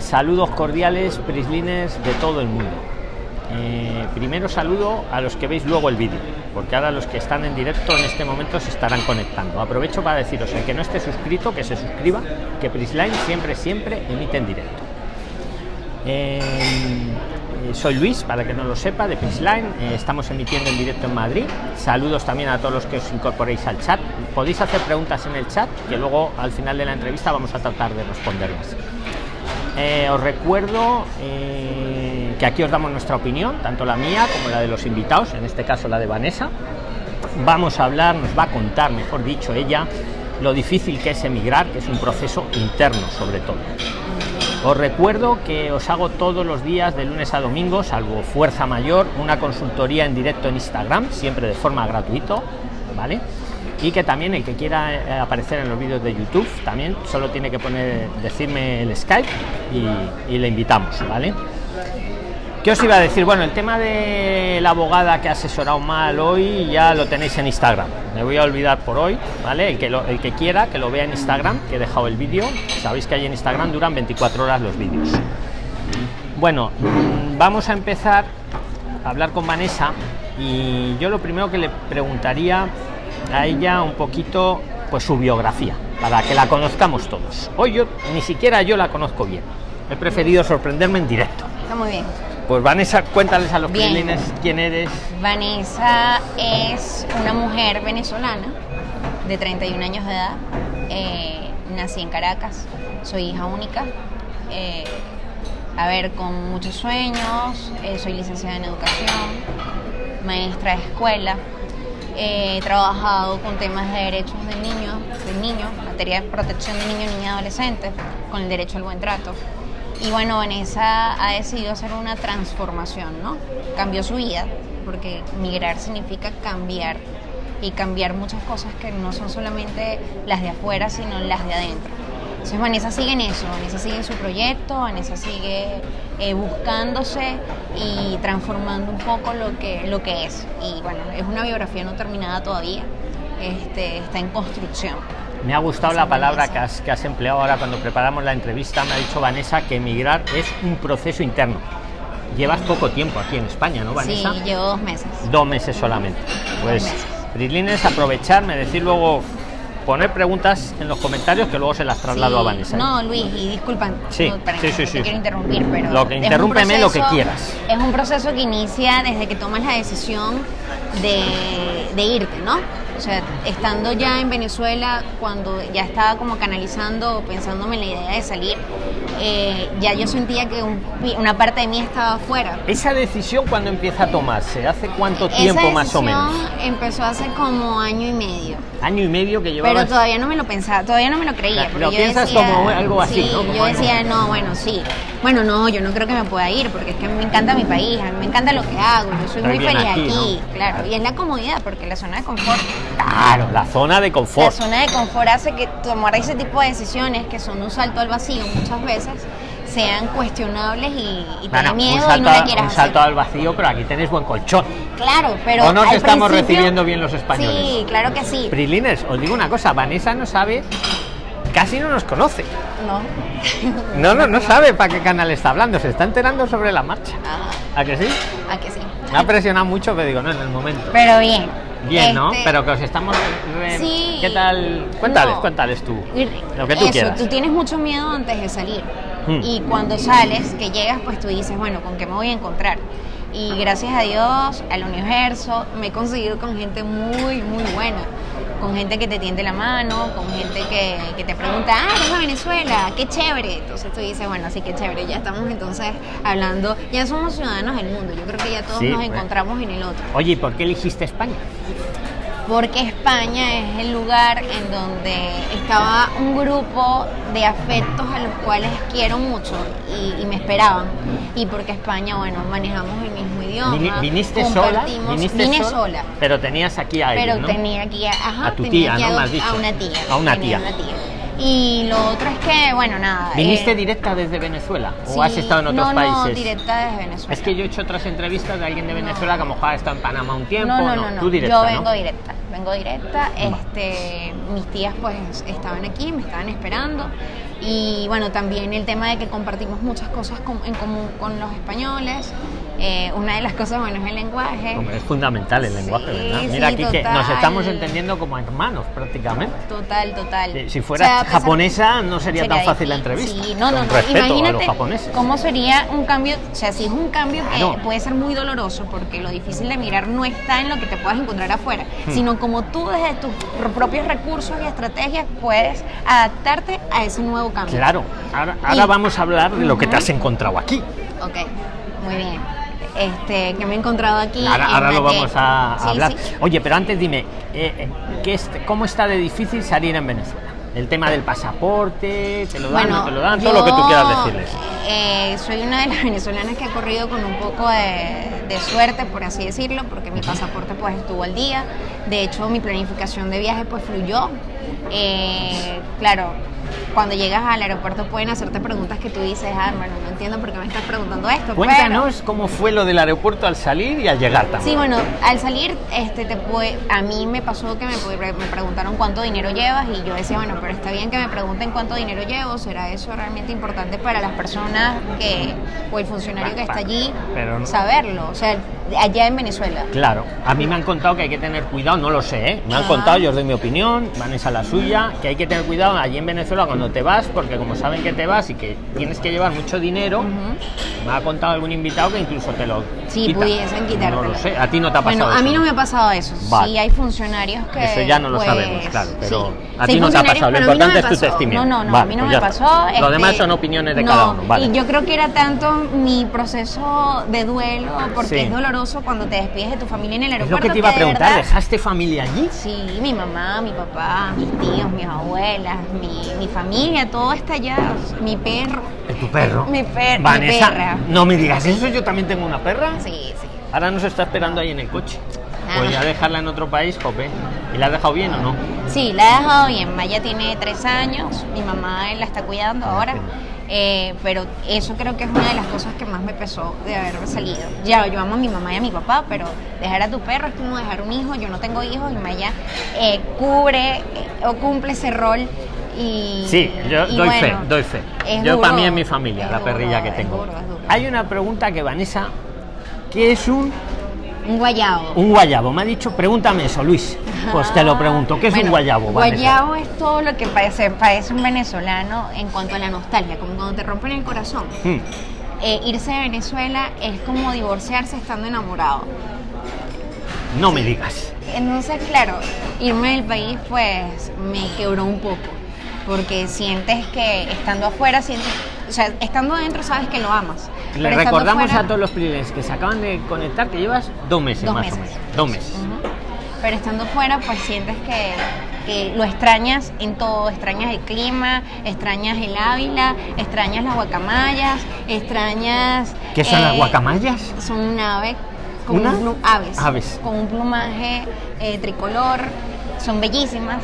Saludos cordiales, prislines de todo el mundo. Eh, primero saludo a los que veis luego el vídeo, porque ahora los que están en directo en este momento se estarán conectando. Aprovecho para deciros, el que no esté suscrito, que se suscriba, que Prisline siempre, siempre emite en directo. Eh, soy Luis, para que no lo sepa, de Prisline. Eh, estamos emitiendo en directo en Madrid. Saludos también a todos los que os incorporéis al chat. Podéis hacer preguntas en el chat, que luego al final de la entrevista vamos a tratar de responderlas. Os recuerdo que aquí os damos nuestra opinión, tanto la mía como la de los invitados, en este caso la de Vanessa. Vamos a hablar, nos va a contar, mejor dicho, ella, lo difícil que es emigrar, que es un proceso interno sobre todo. Os recuerdo que os hago todos los días de lunes a domingo, salvo fuerza mayor, una consultoría en directo en Instagram, siempre de forma gratuita, ¿vale? Y que también el que quiera eh, aparecer en los vídeos de YouTube, también solo tiene que poner, decirme el Skype y, le invitamos, ¿vale? ¿Qué os iba a decir? Bueno, el tema de la abogada que ha asesorado mal hoy ya lo tenéis en Instagram. Me voy a olvidar por hoy, ¿vale? El que, el que quiera que lo vea en Instagram, que he dejado el vídeo. Sabéis que ahí en Instagram duran 24 horas los vídeos. Bueno, vamos a empezar a hablar con Vanessa y yo lo primero que le preguntaría a ella un poquito pues su biografía, para que la conozcamos todos. Hoy yo ni siquiera yo la conozco bien. He preferido sorprenderme en directo. Está muy bien. Pues Vanessa, cuéntales a los clientes quién eres. Vanessa es una mujer venezolana de 31 años de edad. Eh, nací en Caracas, soy hija única. Eh, a ver, con muchos sueños, eh, soy licenciada en educación, maestra de escuela. He trabajado con temas de derechos de niños, de niños, materia de protección de niños, niñas y adolescentes, con el derecho al buen trato. Y bueno, Vanessa ha decidido hacer una transformación, ¿no? Cambió su vida, porque migrar significa cambiar y cambiar muchas cosas que no son solamente las de afuera, sino las de adentro. Entonces Vanessa sigue en eso, Vanessa sigue en su proyecto, Vanessa sigue eh, buscándose y transformando un poco lo que, lo que es. Y bueno, es una biografía no terminada todavía, este, está en construcción. Me ha gustado la palabra que has, que has, empleado ahora cuando preparamos la entrevista. Me ha dicho Vanessa que emigrar es un proceso interno. Llevas poco tiempo aquí en España, ¿no, Vanessa? Sí, llevo dos meses. Dos meses solamente. Pues, Prilines, aprovecharme, decir luego, poner preguntas en los comentarios que luego se las traslado a Vanessa. ¿eh? No, Luis, y disculpan, sí, no, sí, sí, sí, quiero interrumpir, pero. Lo que interrúmpeme lo que quieras. Es un proceso que inicia desde que tomas la decisión de, de irte, ¿no? O sea, estando ya en Venezuela, cuando ya estaba como canalizando, pensándome en la idea de salir, eh, ya yo sentía que un, una parte de mí estaba afuera. ¿Esa decisión cuando empieza a tomarse? ¿Hace cuánto tiempo más o menos? empezó hace como año y medio. Año y medio que llevaba. Pero todavía no me lo pensaba, todavía no me lo creía. Lo piensas como algo así, sí, ¿no? yo decía, no, bueno, sí. Bueno, no, yo no creo que me pueda ir porque es que a mí me encanta mi país, a mí me encanta lo que hago, yo soy muy feliz aquí, aquí claro. Y es la comodidad porque la zona de confort. Claro, la zona de confort. La zona de confort hace que tomar ese tipo de decisiones que son un salto al vacío muchas veces sean cuestionables y, y bueno, miedo salto, y no la quieras un salto hacer. al vacío, pero aquí tenéis buen colchón. Claro, pero. ¿O no al estamos recibiendo bien los españoles? Sí, claro que sí. Prilines, os digo una cosa, Vanessa no sabe, casi no nos conoce. No. No, no, no sabe para qué canal está hablando, se está enterando sobre la marcha. Ajá, ¿A que sí? ¿A que sí? Me ha presionado mucho, pero digo, no, en el momento. Pero bien. Bien, ¿no? Este, Pero que os estamos... re- Sí. ¿Qué tal? Cuéntales, No. cuéntales tú. Lo que tú eso, quieras. tú tienes mucho miedo antes de salir. Hmm. Y cuando sales, que llegas, pues tú dices, bueno, ¿con qué me voy a encontrar? Y gracias a Dios, al universo, me he conseguido con gente muy, muy buena. Con gente que te tiende la mano, con gente que, que te pregunta, ah, eres de Venezuela, qué chévere. Entonces tú dices, bueno, sí, qué chévere. Ya estamos entonces hablando, ya somos ciudadanos del mundo. Yo creo que ya todos Sí, nos encontramos en el otro. Oye, ¿y por qué elegiste España? Porque España es el lugar en donde estaba un grupo de afectos a los cuales quiero mucho y, y me esperaban. Y porque España, bueno, manejamos el mismo idioma. Vini- ¿Viniste sola? ¿Viniste Vine sola? sola. Pero tenías aquí a alguien, Pero ¿no? tenía aquí a, ajá, A tu tía, ¿no? a, a una tía. A una tía. una tía. Y lo otro es que, bueno, nada. ¿Viniste eh, directa desde Venezuela? ¿O sí, has estado en otros no, países? No, directa desde Venezuela. Es que yo he hecho otras entrevistas de alguien de Venezuela que a lo mejor ha estado en Panamá un tiempo. No, no, no, no. Tú directa, Yo vengo directa, vengo directa. Este, mis tías pues estaban aquí, me estaban esperando. Y bueno, también el tema de que compartimos muchas cosas en común con los españoles. Eh, una de las cosas, bueno, es el lenguaje. Es fundamental el lenguaje, Sí, ¿verdad? sí, Mira aquí que nos total. estamos entendiendo como hermanos prácticamente. Total, total. Eh, Si O fueras sea, japonesa no sería, tan fácil la difícil. entrevista. Sí, no, no, no. Imagínate cómo sería un cambio, o sea, si es un cambio Claro. que puede ser muy doloroso, porque lo difícil de mirar no está en lo que te puedas encontrar afuera, Hmm. sino como tú desde tus pro- propios recursos y estrategias puedes adaptarte a ese nuevo cambio. Claro, ahora, ahora Y- vamos a hablar de lo que te has encontrado aquí. Ok, muy bien. Este, que me he encontrado aquí. Ahora, lo vamos a, Sí, hablar. sí. Oye, pero antes dime, eh, eh, ¿qué es- ¿cómo está de difícil salir en Venezuela? El tema del pasaporte, te lo dan, no te lo dan, todo lo que tú quieras decirles. eh, soy una de las venezolanas que ha corrido con un poco de, de suerte, por así decirlo, porque mi pasaporte pues estuvo al día. De hecho, mi planificación de viaje pues fluyó. Eh, claro, cuando llegas al aeropuerto pueden hacerte preguntas que tú dices, ah, bueno, no entiendo por qué me estás preguntando esto. pero- Cuéntanos cómo fue lo del aeropuerto al salir y al llegar también. Sí, bueno, al salir, este, te puede, a mí me pasó que me, me preguntaron cuánto dinero llevas y yo decía, bueno, pero está bien que me pregunten cuánto dinero llevo, ¿será eso realmente importante para las personas que, o el funcionario que está allí, Pero no. saberlo? O sea, allá en Venezuela. Claro, a mí me han contado que hay que tener cuidado, no lo sé, ¿eh? me han Ah. contado, yo os doy mi opinión, Vanessa la suya, que hay que tener cuidado allí en Venezuela cuando te vas, porque como saben que te vas y que tienes que llevar mucho dinero, Ujú. me ha contado algún invitado que incluso te lo Sí, quitan. pudiesen quitártelo. No lo sé, a ti no te ha pasado Bueno, a mí no me ha pasado eso. Vale. Sí, hay funcionarios que. Eso ya no lo pues, sabemos, claro, pero sí. a Sí, ti no te ha pasado, lo no importante me es tu testimonio. No, no, no, Vale, a mí no pues me pasó. está. Lo demás este, son opiniones de no, cada uno, vale. Y yo creo que era tanto mi proceso de duelo, porque Sí. es doloroso cuando te despides de tu familia en el Es aeropuerto. lo que te iba a de preguntar, verdad- ¿dejaste familia allí? Sí, mi mamá, mi papá, mis tíos, mis abuelas, mi, mi familia, todo está allá. Mi perro. ¿Es tu perro? Mi per- mi Vanessa, perra. no me digas eso, yo también tengo una perra. Sí, sí. Ahora nos está esperando ahí en el coche. Ah. Pues ya dejarla en otro país, jope. ¿Y la has dejado bien o no? Sí, la he dejado bien. Maya tiene tres años, mi mamá la está cuidando ahora. Eh, pero eso creo que es una de las cosas que más me pesó de haber salido. Ya, yo amo a mi mamá y a mi papá, pero dejar a tu perro es como dejar un hijo. Yo no tengo hijos y Maya eh, cubre eh, o cumple ese rol. Y, Sí, yo y doy bueno, fe, doy fe. es Yo para mí es mi familia, es la duro, perrilla que es tengo. duro, es duro. Hay una pregunta que Vanessa, ¿qué es un, Un guayabo. un guayabo? Me ha dicho, pregúntame eso, Luis. Pues te lo pregunto, ¿qué es un guayabo? Vanessa? Guayabo es todo lo que parece, parece un venezolano en cuanto a la nostalgia, como cuando te rompen el corazón. Hmm, Eh, irse de Venezuela es como divorciarse estando enamorado. no me digas. Entonces, claro, irme del país pues me quebró un poco, porque sientes que estando afuera, sientes, o sea, estando adentro sabes que lo amas. Le recordamos a todos los privilegios que se acaban de conectar que llevas dos meses Dos más meses. o menos. Dos meses. Pero estando fuera, pues sientes que, que lo extrañas en todo. Extrañas el clima, extrañas el Ávila, extrañas las guacamayas, extrañas... ¿Qué son las eh, guacamayas? Son un ave, con ¿Una? un aves, Aves. con un plumaje eh, tricolor, son bellísimas.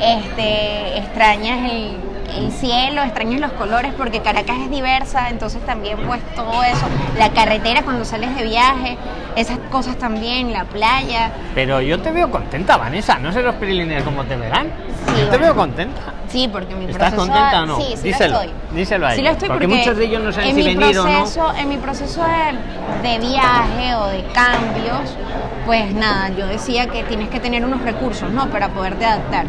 Este, extrañas el, el cielo, extrañas los colores porque Caracas es diversa, entonces también pues todo eso, la carretera cuando sales de viaje, esas cosas también, la playa. Pero yo te veo contenta, Vanessa. No sé los prilines cómo te verán. Sí, yo te bueno. veo contenta. Sí, porque mi ¿Estás proceso... contenta o no? Sí, sí Díselo, lo estoy. díselo a Sí lo estoy porque porque, muchos de ellos no saben en si venir o no. proceso, En mi proceso de, de viaje o de cambios, pues nada, yo decía que tienes que tener unos recursos, ¿no? Para poderte adaptar.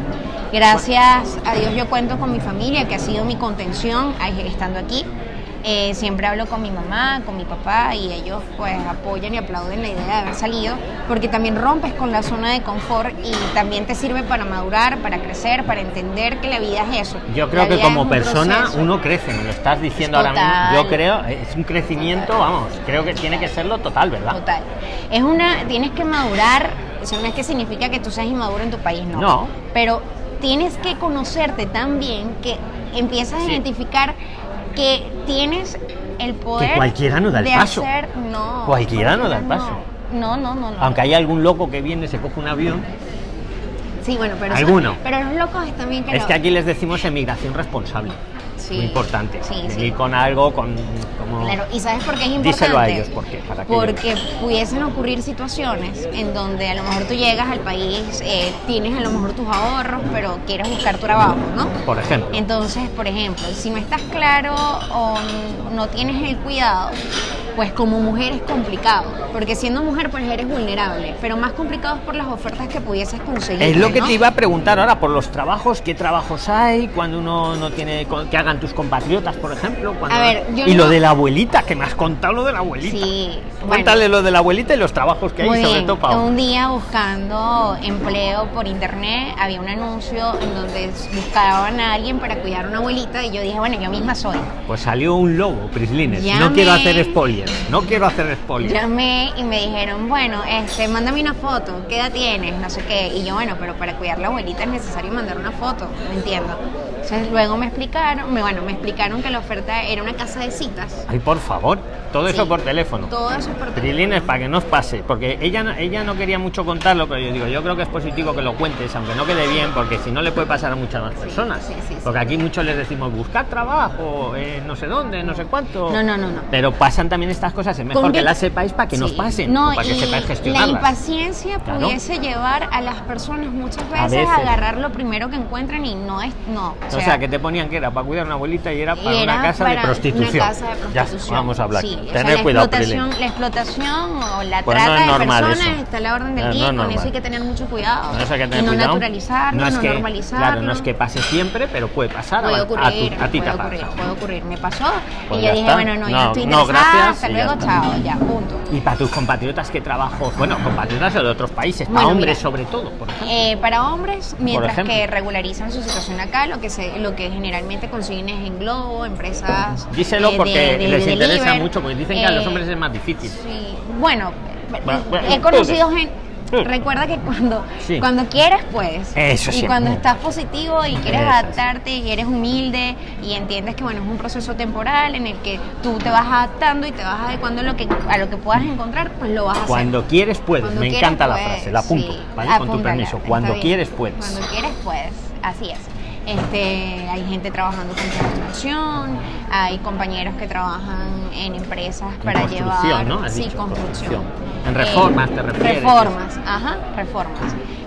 Gracias a Dios yo cuento con mi familia, que ha sido mi contención estando aquí. Eh, siempre hablo con mi mamá, con mi papá y ellos pues apoyan y aplauden la idea de haber salido porque también rompes con la zona de confort y también te sirve para madurar, para crecer, para entender que la vida es eso. Yo creo que como un persona proceso. uno crece, me lo estás diciendo ahora mismo. Total. Yo creo, es un crecimiento, vamos, creo que tiene que serlo total, ¿verdad? Total. Es una, tienes que madurar, eso no es que significa que tú seas inmaduro en tu país, no. No. Pero tienes que conocerte tan bien que empiezas a identificar que tienes el poder cualquiera no da el de paso. hacer, no. Cualquiera no da el paso. No, no, no, no. Aunque hay algún loco que viene, se coge un avión. Sí, bueno, pero, Alguno. pero los locos es también que Es que aquí les decimos emigración responsable. Sí. Muy importante. Sí, sí. Venir con algo, con como. Claro, y ¿sabes por qué es importante? Díselo a ellos, ¿por qué? Para que Porque pudiesen ocurrir situaciones en donde a lo mejor tú llegas al país, eh, tienes a lo mejor tus ahorros, pero quieres buscar tu trabajo, ¿no? Por ejemplo. Entonces, por ejemplo, si no estás claro o no tienes el cuidado, pues como mujer es complicado, porque siendo mujer pues eres vulnerable, pero más complicado es por las ofertas que pudieses conseguir. Es lo que ¿no? te iba a preguntar ahora por los trabajos, qué trabajos hay, cuando uno no tiene que hagan tus compatriotas, por ejemplo. cuando- A ver, yo y no- lo de la abuelita, que me has contado lo de la abuelita. Sí, bueno. Cuéntale lo de la abuelita y los trabajos que hay, Muy sobre bien. todo para Un día buscando empleo por internet había un anuncio en donde buscaban a alguien para cuidar a una abuelita y yo dije, bueno, yo misma soy. Pues salió un lobo, Prislines. No Llamé. quiero hacer spoilers. No quiero hacer spoilers. Llamé y me dijeron, bueno, este, mándame una foto, ¿qué edad tienes? No sé qué. Y yo, bueno, pero para cuidar a la abuelita es necesario mandar una foto, no entiendo. Entonces luego me explicaron, me, bueno, me explicaron que la oferta era una casa de citas. Ay, por favor, todo eso por teléfono. Todo eso por teléfono. Prilines para que no os pase, porque ella no, ella no quería mucho contarlo, pero yo digo, yo creo que es positivo que lo cuentes, aunque no quede bien, porque si no le puede pasar a muchas más personas. sí, sí, porque aquí muchos les decimos buscar trabajo, eh, no sé dónde, no sé cuánto. No, no, no, no. Pero pasan también estas cosas, es mejor Con que que- las sepáis para que nos pasen, No, o para que y sepáis La gestionarlas. impaciencia Claro. pudiese llevar a las personas muchas A veces a, agarrar lo primero que encuentran y no es. No. O sea, que te ponían que era para cuidar una abuelita y era para era una casa para de prostitución. Una casa de Ya, vamos a hablar. Sí, o sea, Tener la explotación, Prilines. la explotación o la Pues no trata de personas eso. está a la orden del No, día no es con eso hay que tener mucho cuidado. No, eso hay que tener y no cuidado. naturalizarlo, no, es que, normalizarlo. Claro, no es que pase siempre, pero puede pasar. Puede ocurrir, a, tu- a ti puede te ocurrir, pasa. puede ocurrir. Me pasó Pues y ya yo dije, está. bueno, no, yo No, no estoy no, interesada, hasta luego, chao, ya, punto. Y para tus compatriotas, ¿qué trabajos? Bueno, compatriotas de otros países, para hombres sobre todo, por ejemplo. Eh, para hombres, mientras que regularizan su situación acá, lo que se, lo que generalmente consiguen en Globo, empresas. Díselo eh, porque de- les de interesa mucho, porque dicen que a los Eh, hombres es más difícil. Sí, bueno, Bueno, bueno, he conocido gente. Recuerda que cuando, Sí. cuando quieres, puedes. Eso Y sí. cuando estás positivo y quieres Eso adaptarte y eres humilde y entiendes que bueno es un proceso temporal en el que tú te vas adaptando y te vas adecuando a lo que, a lo que puedas encontrar, pues lo vas a hacer. Cuando quieres, puedes. Cuando Me quieras, encanta la puedes, frase, la apunto, sí. ¿vale? Con tu permiso. Cuando quieres, puedes. Cuando quieres, puedes. Así es. Este, hay gente trabajando con construcción, hay compañeros que trabajan en empresas En para llevar ¿no? Has sí, dicho, construcción. En reformas, te refieres. Reformas, ajá, reformas.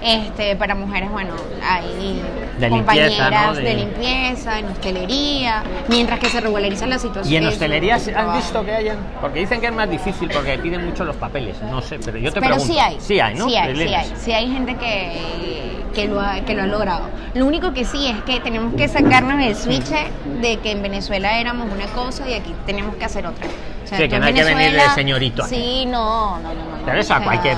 Este, para mujeres, bueno, hay De compañeras limpieza, ¿no? de... De- limpieza, en hostelería, mientras que se regulariza la situación. Y en hostelería ¿has trabajo. visto que hayan? Porque dicen que es más difícil porque piden mucho los papeles. No sé, pero yo te Pero pregunto. sí hay. Sí hay, ¿no? Sí hay, sí Prilines. hay. Sí hay gente que, que, lo ha, que lo ha logrado. Lo único que sí es que tenemos que sacarnos el switch de que en Venezuela éramos una cosa y aquí tenemos que hacer otra. O sea, Sí, que no hay que venir de señorito. Sí, no, no, no. no, Pero eso a cualquier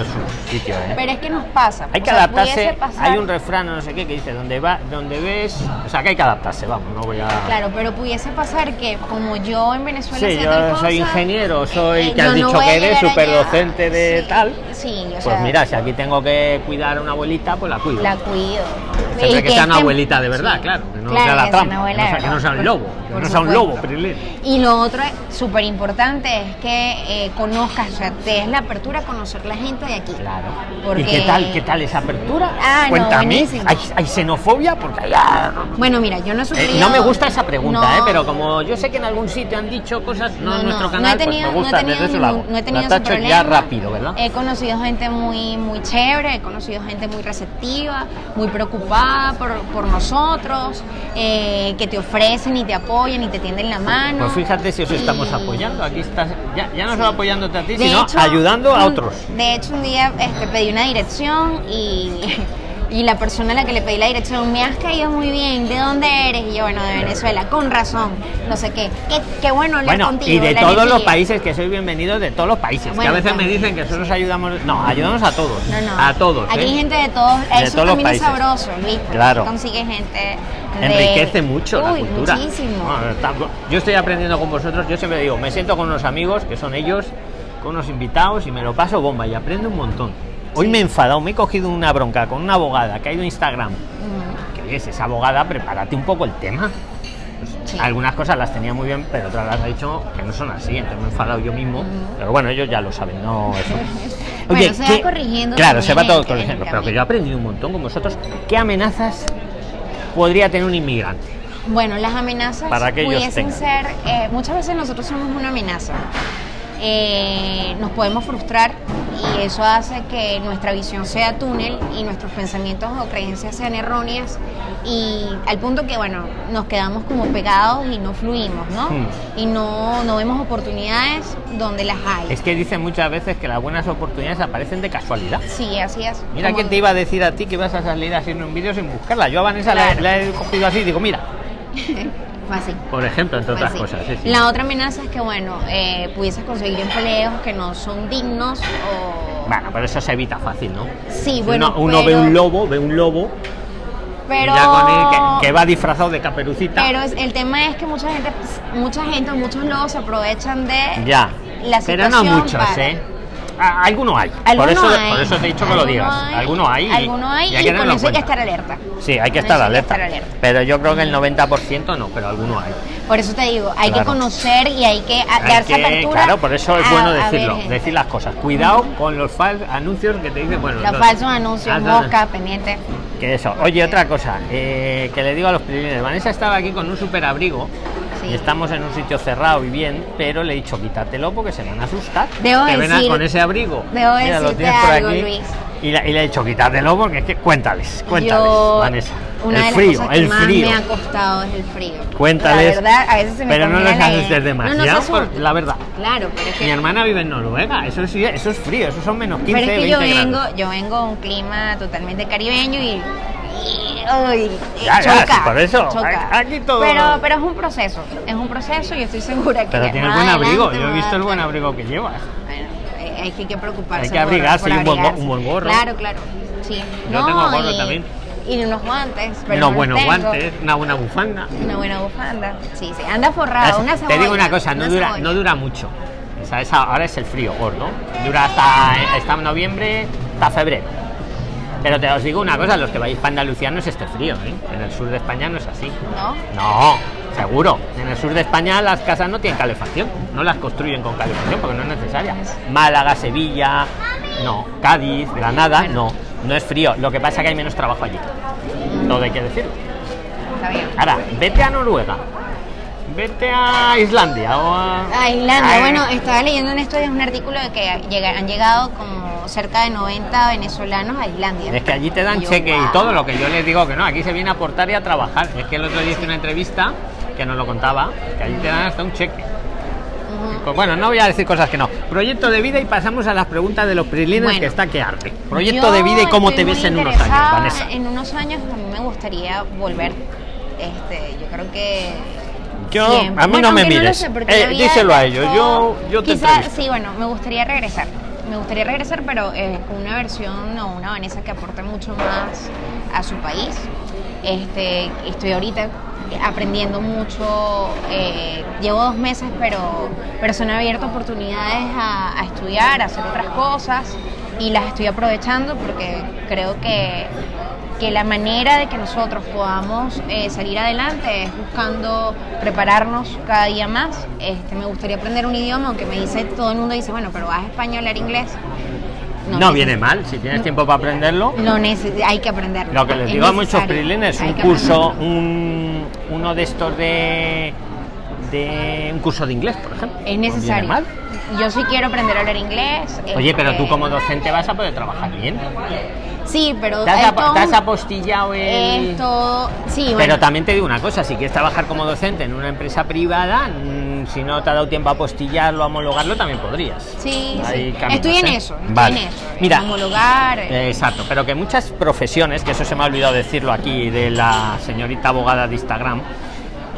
sitio, ¿eh? Pero es que nos pasa. Hay o que sea, adaptarse. pasar- Hay un refrán, no sé qué, que dice, donde va, donde ves... O sea, que hay que adaptarse, vamos, no voy a... Claro, pero pudiese pasar que como yo en Venezuela Sí, yo soy ingeniero, soy- eh, que has no dicho que eres superdocente de Sí, tal. Sí, o Pues sea, mira, si aquí tengo que cuidar a una abuelita, pues la cuido. La cuido. Siempre Y que sea una este- abuelita de verdad, sí. claro. Que no Claro, sea la trampa. Que no que no sea un lobo. Que no sea un lobo, Prilín. Y lo otro súper importante es que eh, conozcas, o sea, te des la apertura a conocer la gente de aquí. Claro. Porque- ¿Y qué tal, qué tal esa apertura? Ah, no, Cuéntame. buenísimo. ¿Hay, hay xenofobia? Porque hay... ah, Bueno, mira, yo no he Eh, sufrido... no me gusta esa pregunta, No. ¿eh? pero como yo sé que en algún sitio han dicho cosas, no, en nuestro no canal, he tenido, pues me gusta, no he tenido ningún- no he tenido ese problema. ya rápido, ¿verdad? He conocido gente muy, muy chévere, he conocido gente muy receptiva, muy preocupada por, por nosotros, eh, que te ofrecen y te apoyan y te tienden la mano. Pues fíjate si os Y- estamos apoyando. Aquí estás, ya, ya no solo apoyándote a ti, De sino hecho, ayudando a un- otros. De hecho, un día este, pedí una dirección y, y la persona a la que le pedí la dirección me has caído muy bien. ¿De dónde eres? Y yo, bueno, de Venezuela, con razón. No sé qué. Qué, qué bueno hablar Bueno, contigo. y de la todos los energía. países, que sois bienvenidos de todos los países. que a Bueno, veces me también, dicen que nosotros ayudamos. No, ayudamos a todos. No, no. A todos. Aquí ¿eh? hay gente de todos. De Eso todos los también es sabroso, porque Claro. Consigue gente. de- Enriquece mucho la Uy, cultura. Muchísimo. Bueno, yo estoy aprendiendo con vosotros. Yo siempre digo, me siento con unos amigos que son ellos, con unos invitados y me lo paso bomba y aprendo un montón. Hoy me he enfadado, me he cogido una bronca con una abogada que ha ido a Instagram. Mm, Que oyes, esa abogada, prepárate un poco el tema. Pues, Sí. Algunas cosas las tenía muy bien, pero otras las ha dicho que no son así. Entonces me he enfadado yo mismo. Pero bueno, ellos ya lo saben, no eso. Bueno, Oye, se va ¿qué- corrigiendo Claro, se va todo en- en corrigiendo. Pero que yo he aprendido un montón con vosotros. ¿Qué amenazas podría tener un inmigrante? Bueno, las amenazas Para que pudiesen ser, eh, muchas veces nosotros somos una amenaza. Eh, nos podemos frustrar y eso hace que nuestra visión sea túnel y nuestros pensamientos o creencias sean erróneas y al punto que, bueno, nos quedamos como pegados y no fluimos, ¿no? Hmm. Y no, no vemos oportunidades donde las hay. Es que dicen muchas veces que las buenas oportunidades aparecen de casualidad. Sí, así es. Mira Como- quién te iba a decir a ti que vas a salir haciendo un vídeo sin buscarla. Yo a Vanessa la- Claro. la, he cogido así digo, mira, Fue así. por ejemplo, entre otras cosas. sí, sí. La otra amenaza es que, bueno, eh, pudieses conseguir empleos que no son dignos o... Bueno, pero eso se evita fácil, ¿no? Sí, bueno, uno, uno ve un lobo, ve un lobo pero... ya con él que, que va disfrazado de caperucita. Pero es- el tema es que mucha gente, mucha gente, muchos lobos se aprovechan de ya. la pero no muchos, para- ¿eh? Alguno hay. por eso, hay, por eso te he dicho que lo digas. hay, alguno hay. Alguno hay y y, hay que con eso hay que estar alerta. Sí, hay que estar alerta. estar alerta. Pero yo creo que el 90% no, pero alguno hay. Por eso te digo, hay Claro. que conocer y hay que darse que- apertura. claro, por eso es bueno a decirlo, decir las cosas. Cuidado con los falsos anuncios que te dicen, bueno, Los los- falsos anuncios, Ah, mosca, pendiente. Que eso. Oye, otra cosa, eh, que le digo a los primeros. Vanessa estaba aquí con un super abrigo. Y estamos en un sitio cerrado y bien, pero le he dicho quítatelo porque se van a asustar. Debo que decir- con ese abrigo. debo Mira, lo tienes por algo, aquí. Luis. Y, la- y le he dicho quítatelo porque es que cuéntales, cuéntales, Yo, Vanessa. una el de las frío, cosas que el más frío. me ha costado es el frío. Cuéntales. La verdad, a veces se me pero no les asustes No, no demasiado, por- asusten. la verdad. Claro, pero es que Mi hermana vive en Noruega, eso sí, eso es frío, eso son menos 15, Pero es que yo 20 vengo, grados. yo vengo de un clima totalmente caribeño y, y- uy, y Ya, ya, choca, sí, por eso, choca. aquí todo- Pero, pero es un proceso, es un proceso y estoy segura que. Pero tienes buen abrigo, yo he visto el buen abrigo que llevas. Bueno, hay, hay que preocuparse. Hay que abrigarse y un buen abrigarse. un buen gorro. Claro, claro. Sí. Yo no, tengo gorro y, también. Y unos guantes. Pero Unos no buenos tengo. guantes, una buena bufanda. Una buena bufanda. Sí, sí. Anda forrado, una te cebolla. digo una cosa, no una dura, cebolla. no dura mucho. O sea, ahora es el frío gordo. Dura hasta, hasta noviembre, hasta febrero. Pero te os digo una cosa, los que vais para Andalucía no es este frío, ¿eh? En el sur de España no es así. ¿No? No, seguro. En el sur de España las casas no tienen calefacción, no las construyen con calefacción porque no es necesaria. Málaga, Sevilla, no. Cádiz, Granada, no. No es frío. Lo que pasa es que hay menos trabajo allí. Todo hay que decirlo. Está bien. Ahora, vete a Noruega. Vete a Islandia o a. A Islandia, bueno, estaba leyendo en estos días un artículo de que han llegado como cerca de 90 venezolanos a Islandia. Es que allí te dan yo, cheque y todo lo que yo les digo que no, aquí se viene a aportar y a trabajar. Es que el otro día hice una entrevista que nos lo contaba, que allí te dan hasta un cheque. Pues bueno, no voy a decir cosas que no. Proyecto de vida y pasamos a las preguntas de los prilines Bueno. que está que arde. Proyecto de vida y cómo te ves en unos años, Vanessa. En unos años a mí me gustaría volver. Este, yo creo que. Yo, a mí Bueno, no me mires. sé, Eh, díselo a ellos, yo- yo te Quizá, entrevisto. sí, bueno, me gustaría regresar. Me gustaría regresar, pero eh, con una versión o una Vanessa que aporte mucho más a su país. Este, estoy ahorita aprendiendo mucho. eh, llevo dos meses, pero, pero se han abierto oportunidades a, a estudiar, a hacer otras cosas y las estoy aprovechando porque creo que, que la manera de que nosotros podamos eh, salir adelante es buscando prepararnos cada día más. Este, me gustaría aprender un idioma, aunque me dice, todo el mundo dice, bueno, pero vas a España a hablar inglés. No, viene mal, si tienes tiempo para aprenderlo. No neces- hay que aprenderlo. Lo que les Es digo a muchos prilines, un curso, un, uno de estos de, de un curso de inglés, por ejemplo. Es No necesario. mal. Yo sí quiero aprender a hablar inglés. Oye, pero tú este, como docente vas a poder trabajar bien. Sí, pero ¿Te has, te apostillado el... es todo- Sí, Pero bueno. también te digo una cosa, si quieres trabajar como docente en una empresa privada, mm, si no te ha dado tiempo a apostillarlo, a homologarlo, también podrías. Sí, sí. caminos, Estoy en ¿eh? eso, estoy Vale. en eso. Mira, homologar. Eh, Exacto, pero que muchas profesiones, que eso se me ha olvidado decirlo aquí de la señorita abogada de Instagram,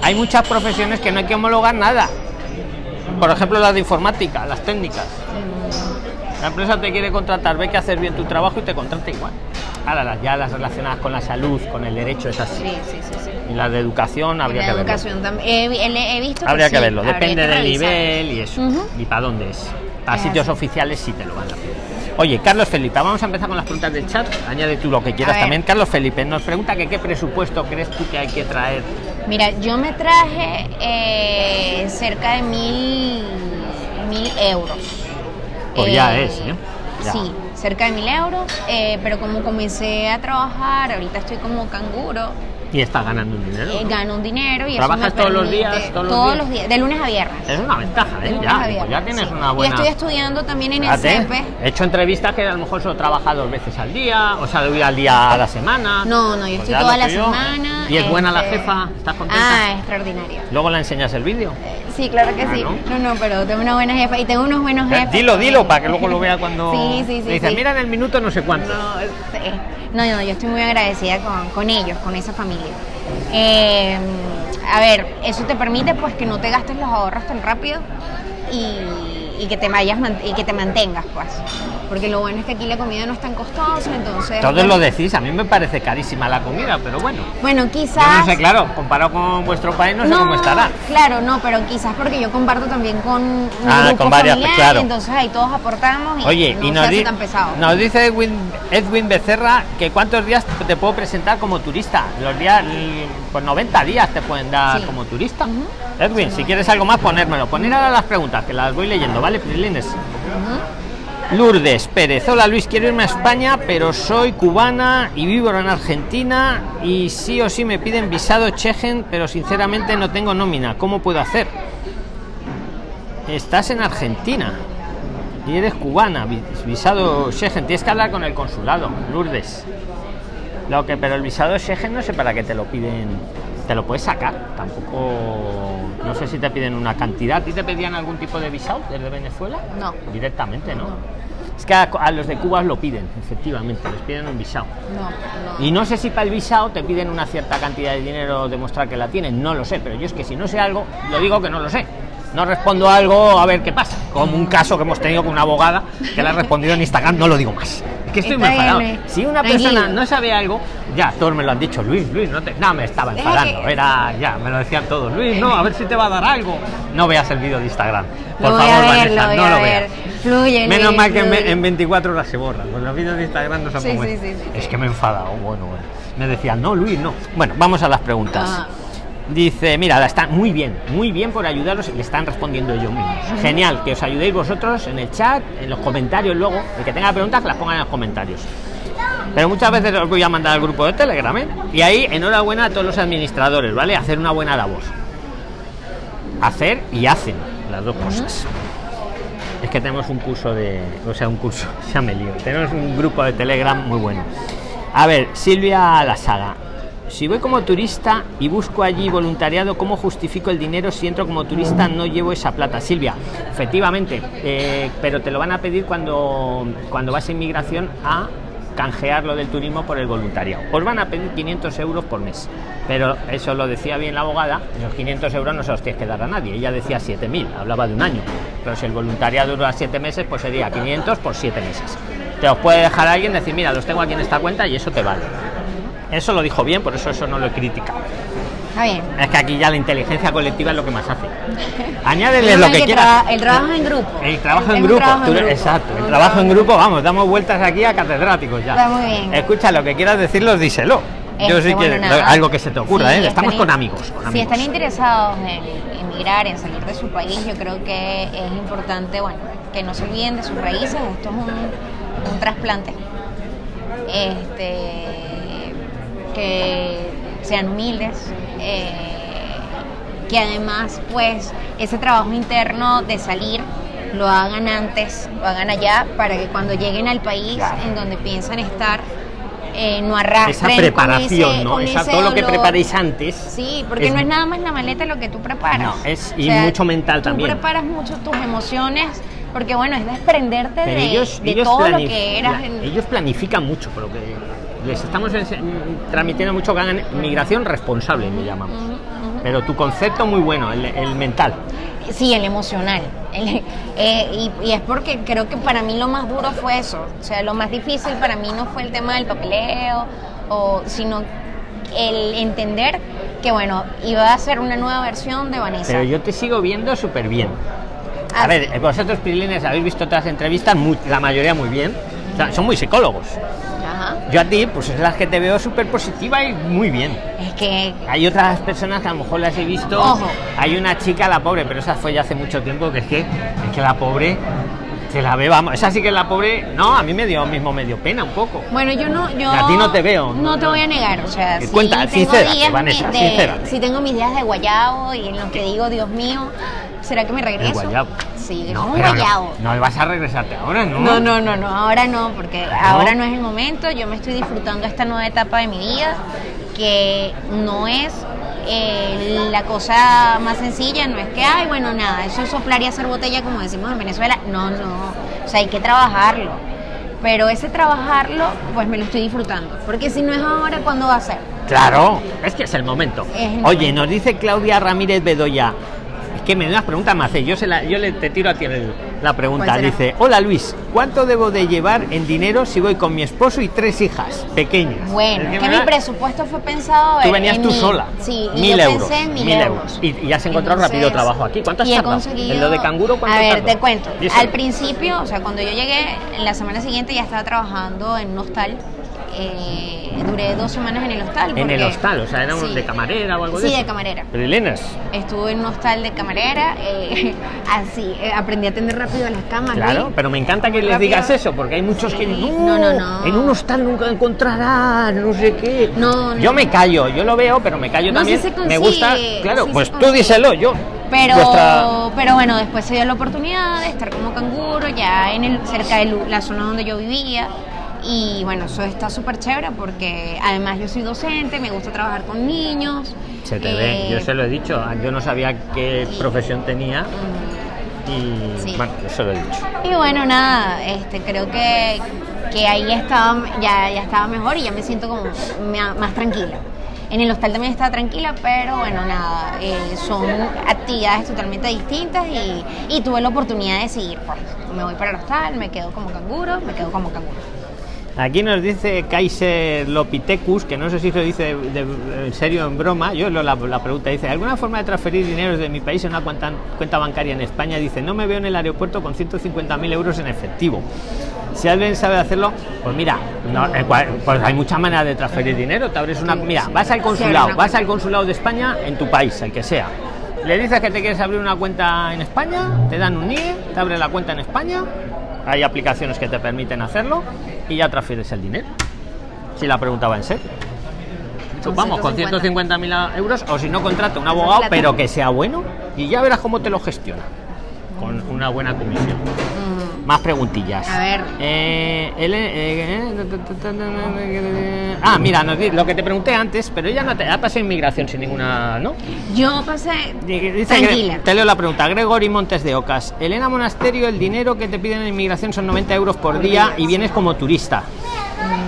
hay muchas profesiones que no hay que homologar nada. Por ejemplo, las de informática, las técnicas. La empresa te quiere contratar, ve que haces bien tu trabajo y te contrata igual. Ahora, las, ya las relacionadas con la salud, con el derecho, es así. Sí, sí, sí. sí. Y las de educación habría la que verlo. educación también. He, visto Habría que sí, verlo, depende que del revisar. nivel y eso. Y para dónde es. Para Es sitios así. oficiales sí te lo van a pedir. Oye, Carlos Felipe, vamos a empezar con las preguntas del chat. Añade tú lo que quieras también. Carlos Felipe nos pregunta que qué presupuesto crees tú que hay que traer. Mira, yo me traje eh, cerca de mil, mil euros. Pues ya es, ¿eh? Ya. Sí, cerca de mil euros, eh, pero como comencé a trabajar, ahorita estoy como canguro, Y estás ganando un dinero. eh, ¿no? gano un dinero y ¿Trabajas eso me todos los días, todos los días? de lunes a viernes. Es una ventaja, ¿eh? Ya, pues ya tienes sí. una buena. Y estoy estudiando también en el Fíjate, CEPE. He hecho entrevistas que a lo mejor solo trabaja dos veces al día, o sea, de al día a la semana. No, no, yo Pues estoy toda la semana. ¿Y es buena la este, jefa? ¿Estás contenta? Ah, extraordinaria. Luego le enseñas el vídeo. Eh, Sí, claro que Ah, sí. ¿no? No, no, pero tengo una buena jefa y tengo unos buenos jefes. Dilo, dilo, para que luego lo vea cuando. Sí, sí, sí, sí. mira en el minuto no sé cuánto. No, eh, no, no, yo estoy muy agradecida con, con ellos, con esa familia. Eh, a ver, eso te permite pues que no te gastes los ahorros tan rápido y, y que te vayas y que te mantengas pues. Porque lo bueno es que aquí la comida no es tan costosa, entonces. Todos bueno, lo decís, a mí me parece carísima la comida, pero bueno. Bueno, Yo quizás. no sé, claro, comparado con vuestro país, no sé cómo estará. Claro, no, pero quizás porque yo comparto también con un Ah, grupo con varias, familiar, claro. entonces ahí todos aportamos y Oye, no y se nos, hace di- tan pesado. nos dice Edwin, Edwin Becerra que cuántos días te puedo presentar como turista. Los días, pues 90 días te pueden dar Sí. como turista. Edwin, si quieres algo más, ponérmelo. Poner ahora las preguntas, que las voy leyendo, ¿vale, Prilines? Ujú. Lourdes Pérez. Hola Luis, quiero irme a España, pero soy cubana y vivo en Argentina y sí o sí me piden visado Chechen, pero sinceramente no tengo nómina. ¿Cómo puedo hacer? Estás en Argentina y eres cubana, vi- visado Schengen. Tienes que hablar con el consulado, Lourdes. Lo que, pero el visado Schengen no sé para qué te lo piden. Te lo puedes sacar, tampoco. No sé si te piden una cantidad. ¿A ti te pedían algún tipo de visado desde Venezuela? No. Directamente, ¿no? No. Es que a, a los de Cuba lo piden, efectivamente, les piden un visado. No, no. Y no sé si para el visado te piden una cierta cantidad de dinero demostrar que la tienen, no lo sé, pero yo es que si no sé algo, lo digo que no lo sé. No respondo algo a ver qué pasa. Como un caso que hemos tenido con una abogada que le ha respondido en Instagram, no lo digo más. Que estoy muy enfadado. Si una Tranquilo. persona no sabe algo, ya todos me lo han dicho, Luis, Luis, no te. No, me estaba enfadando. Era ya, me lo decían todos. Luis, no, a ver si te va a dar algo. No veas el vídeo de Instagram. Por Lo favor, ver, Vanessa, no lo veas. Fluye, Menos Luis, mal que en, fluye. en 24 horas se borran. Pues los vídeos de Instagram no son Sí, como sí, este. sí, sí. Es que me he enfadado. Bueno, bueno. Me decían, no, Luis, no. Bueno, vamos a las preguntas. Ajá. Dice, mira, la están muy bien, muy bien por ayudaros. Le están respondiendo ellos mismos. Genial, que os ayudéis vosotros en el chat, en los comentarios luego. El que tenga preguntas, que las pongan en los comentarios. Pero muchas veces os voy a mandar al grupo de Telegram, ¿eh? Y ahí, enhorabuena a todos los administradores, ¿vale? Hacer una buena labor. Hacer y hacen las dos cosas. Es que tenemos un curso de. O sea, un curso, ya me lío. Tenemos un grupo de Telegram muy bueno. A ver, Silvia La Saga. Si voy como turista y busco allí voluntariado, ¿cómo justifico el dinero si entro como turista no llevo esa plata? Silvia, efectivamente, eh, pero te lo van a pedir cuando, cuando vas a inmigración a canjear lo del turismo por el voluntariado. Os van a pedir 500 euros por mes. Pero eso lo decía bien la abogada, los 500 euros no se los tienes que dar a nadie. Ella decía 7.000, hablaba de un año. Pero si el voluntariado dura 7 meses, pues sería 500 por 7 meses. Te os puede dejar alguien decir, mira, los tengo aquí en esta cuenta y eso te vale. Eso lo dijo bien, por eso eso no lo he criticado. Está bien. Es que aquí ya la inteligencia colectiva es lo que más hace. Añádele lo que quieras. el trabajo en grupo. El trabajo en grupo, trabajo en tú- grupo. exacto. El trabajo en grupo, vamos, damos vueltas aquí a catedráticos ya. Está muy bien. Escucha, lo que quieras decirlos, díselo. Yo Este, sí bueno, nada. algo que se te ocurra, ¿eh? Estamos con amigos. con Si están interesados en emigrar, en salir de su país, yo creo que es importante, bueno, que no se olviden de sus raíces. Esto es un, un trasplante. Este, que sean humildes. eh, que además, pues, ese trabajo interno de salir lo hagan antes, lo hagan allá, para que cuando lleguen al país Claro. en donde piensan estar, eh, no arrastren Esa con preparación, ese- ¿no? con Esa, ese todo lo que dolor. preparéis antes. Sí, porque es- no es nada más la maleta lo que tú preparas. No, es- y mucho mental tú también. preparas mucho tus emociones, porque bueno, es desprenderte Pero de, ellos, de ellos, todo lo que eras. en- ellos planifican mucho, por lo que les estamos transmitiendo mucho que hagan migración responsable, me llamamos. Pero tu concepto muy bueno, el, el mental. Sí, el emocional. El- eh, y, y es porque creo que para mí lo más duro fue eso. O sea, lo más difícil para mí no fue el tema del papeleo, o, sino el entender que, bueno, iba a ser una nueva versión de Vanessa. Pero yo te sigo viendo súper bien. A Ah, ver, vosotros, Prilines, habéis visto otras entrevistas, muy- la mayoría muy bien. O sea, son muy psicólogos. Yo a ti, pues es la que te veo súper positiva y muy bien. Es que Hay otras personas que a lo mejor las he visto. Ojo. Hay una chica, la pobre, pero esa fue ya hace mucho tiempo, que es que, es que la pobre Se la ve, vamos. Esa sí que es la pobre. No, a mí me dio mismo medio pena un poco. Bueno, yo no, yo A ti no te veo, No, no, te voy a negar, o sea, Eh, sí cuenta, Vanessa, de, sincérate. sí tengo mis días de guayabo y en los que digo, Dios mío, ¿será que me regreso? El guayabo. Sí, No, un pero no, guayabo. No, vas a regresarte ahora, ¿no? No, no, no, no, ahora no, porque ahora no es el momento. Yo me estoy disfrutando esta nueva etapa de mi vida, que no es eh, la cosa más sencilla, no es que, ay, bueno, nada, eso es soplar y hacer botella, como decimos en Venezuela. No, no, o sea, hay que trabajarlo. Pero ese trabajarlo, pues me lo estoy disfrutando. Porque si no es ahora, ¿cuándo va a ser? Claro, es que es el momento. Es el Oye, momento. nos dice Claudia Ramírez Bedoya. Es que me das preguntas me hace. Yo, se la, yo le, te tiro a ti el- la pregunta. Dice: Hola Luis, ¿cuánto debo de llevar en dinero si voy con mi esposo y tres hijas pequeñas? Bueno, Es que mi presupuesto fue pensado Tú en- venías en tú sola. Sí, y mil yo euros. pensé en mil, mil euros. Y, y has encontrado rápido Entonces, trabajo aquí. ¿Cuánto has y he tardado? conseguido- ¿En lo de canguro cuánto A ver, tardó? te cuento. Díselo. Al principio, o sea, cuando yo llegué, en la semana siguiente ya estaba trabajando en un hostal. Eh, duré dos semanas en el hostal. En el hostal, o sea, era Sí. de camarera o algo de Sí, de camarera. Pero Elenas, Estuve en un hostal de camarera, eh, así, eh, aprendí a atender rápido las camas. Claro, pero me encanta que les Rápido. digas eso, porque hay muchos que Sí. no, No, no, no. en un hostal nunca encontrarás, no sé qué. No, no. Yo me callo, yo lo veo, pero me callo No, también. sí se me gusta, claro, pues tú díselo, yo. Pero, pero bueno, después se dio la oportunidad de estar como canguro ya en el, cerca de la zona donde yo vivía. Y bueno, eso está súper chévere porque además yo soy docente, me gusta trabajar con niños. Se te eh, ve, yo se lo he dicho, yo no sabía qué profesión tenía y Sí. bueno, yo se lo he dicho. Y bueno, nada, este, creo que, que ahí estaba, ya, ya estaba mejor y ya me siento como más tranquila. En el hostal también estaba tranquila, pero bueno, nada, eh, son actividades totalmente distintas y, y tuve la oportunidad de seguir. Pues, me voy para el hostal, me quedo como canguro, me quedo como canguro. Aquí nos dice Kaiser Lopitecus, que no sé si lo dice de- de- en serio o en broma, yo lo- la, la pregunta dice, ¿alguna forma de transferir dinero de mi país en una cuenta, cuenta bancaria en España? Dice, no me veo en el aeropuerto con 150.000 euros en efectivo. Si alguien sabe hacerlo, pues mira, no, eh, pues hay muchas maneras de transferir dinero. Te abres una, mira, vas al consulado, vas al consulado de España en tu país, el que sea. Le dices que te quieres abrir una cuenta en España, te dan un NIE, te abres la cuenta en España, hay aplicaciones que te permiten hacerlo y ya transfieres el dinero. Si la pregunta va en serio. Con Vamos, con 150. 150.000 euros, o si no, contrata un abogado, pero que sea bueno y ya verás cómo te lo gestiona. Con una buena comisión. Más preguntillas. A ver. Eh, el- eh, eh, ah, mira, lo que te pregunté antes, pero ella no te ha pasado inmigración sin ninguna, ¿no? Yo pasé Dice tranquila. te leo la pregunta. Gregory Montes de Ocas. Elena Monasterio, el dinero que te piden en inmigración son 90 euros por, Por día día, y vienes como turista.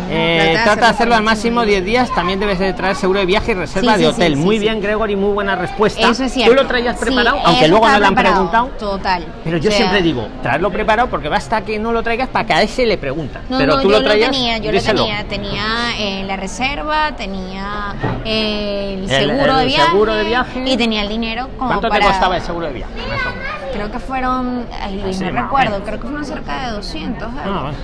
Eh, trata de trata de hacerlo al máximo 10 días. También debes de traer seguro de viaje y reserva Sí, de sí, hotel. sí, muy bien, Gregory, muy buena respuesta. Eso es cierto. ¿Tú lo traías preparado? Aunque luego no le han preguntado. Total. Pero yo O sea, siempre digo, traerlo preparado porque basta que no lo traigas para que a ese le preguntan. No, Pero no, tú yo lo traías. tenía, yo díselo. lo tenía. Tenía eh, la reserva, tenía eh, el El- seguro el de viaje. seguro de viaje. Y tenía el dinero como ¿Cuánto para... te costaba el seguro de viaje? Creo que fueron, ay Luis, no recuerdo, creo que fueron cerca de 200 Ah, euros. bueno.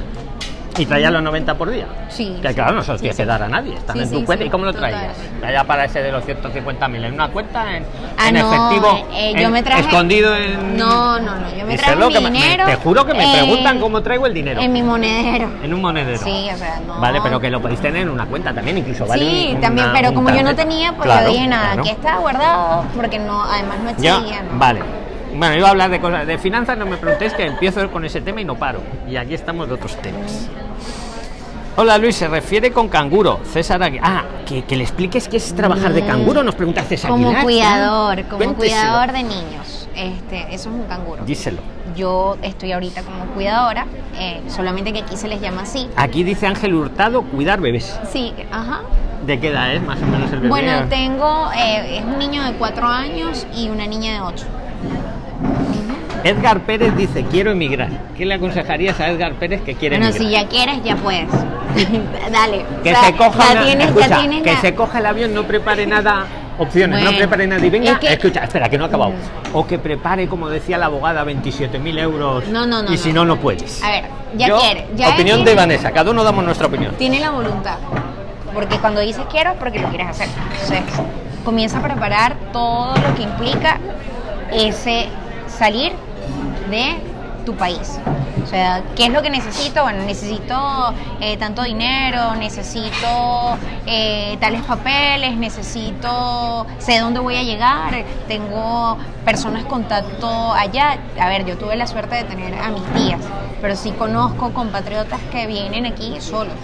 Y traías los 90 por día. Sí, Que claro, no se los Sí, tienes sí. que dar a nadie. Están Sí, en tu cuenta. ¿Y cómo lo traías? Allá para ese de los 150.000. ¿En una cuenta? ¿En, Ah, en no, efectivo? eh, en- yo me traje- Escondido en. No, no, no, yo me traje mi me- dinero. te juro que me preguntan cómo traigo el dinero. En mi monedero. En un monedero. Sí, o sea, no. Vale, pero que lo podéis tener en una cuenta también, incluso vale sí, también, pero como yo no tenía, pues Claro, yo dije nada, claro. aquí está guardado, porque no, además no exigía. ¿no? vale. Bueno, iba a hablar de cosas de finanzas, no me preguntéis que empiezo con ese tema y no paro. Y aquí estamos de otros temas. Hola Luis, se refiere con canguro. César Aguilar. Ah, que, que le expliques qué es trabajar de canguro, nos pregunta César Como Aguilar. cuidador, como cuénteselo. cuidador de niños. Este, eso es un canguro. Díselo. Yo estoy ahorita como cuidadora, eh, solamente que aquí se les llama así. Aquí dice Ángel Hurtado, cuidar bebés. Sí, ajá. ¿De qué edad es más o menos el bebé? Bueno, tengo, eh, es un niño de cuatro años y una niña de ocho. Edgar Pérez dice, quiero emigrar. ¿Qué le aconsejarías a Edgar Pérez que quiere Bueno, emigrar? si ya quieres, ya puedes. Dale. Que O sea, se coja una- tienes, escucha, que la- se coja el avión, no prepare nada opciones, no Bueno, prepare nada y venga, es que- escucha, espera, que no ha acabado. O que prepare, como decía la abogada, 27.000 euros. No, no, no, Y si no. no, puedes. A ver, ya Yo, quiere, ya opinión de Vanessa, cada uno damos nuestra opinión. tiene la voluntad. Porque cuando dices quiero porque lo quieres hacer. Entonces, comienza a preparar todo lo que implica ese salir de tu país. O sea, ¿qué es lo que necesito? Bueno, necesito eh, tanto dinero, necesito eh, tales papeles, necesito, sé dónde voy a llegar, tengo personas contacto allá. A ver, yo tuve la suerte de tener a mis tías, pero sí conozco compatriotas que vienen aquí solos.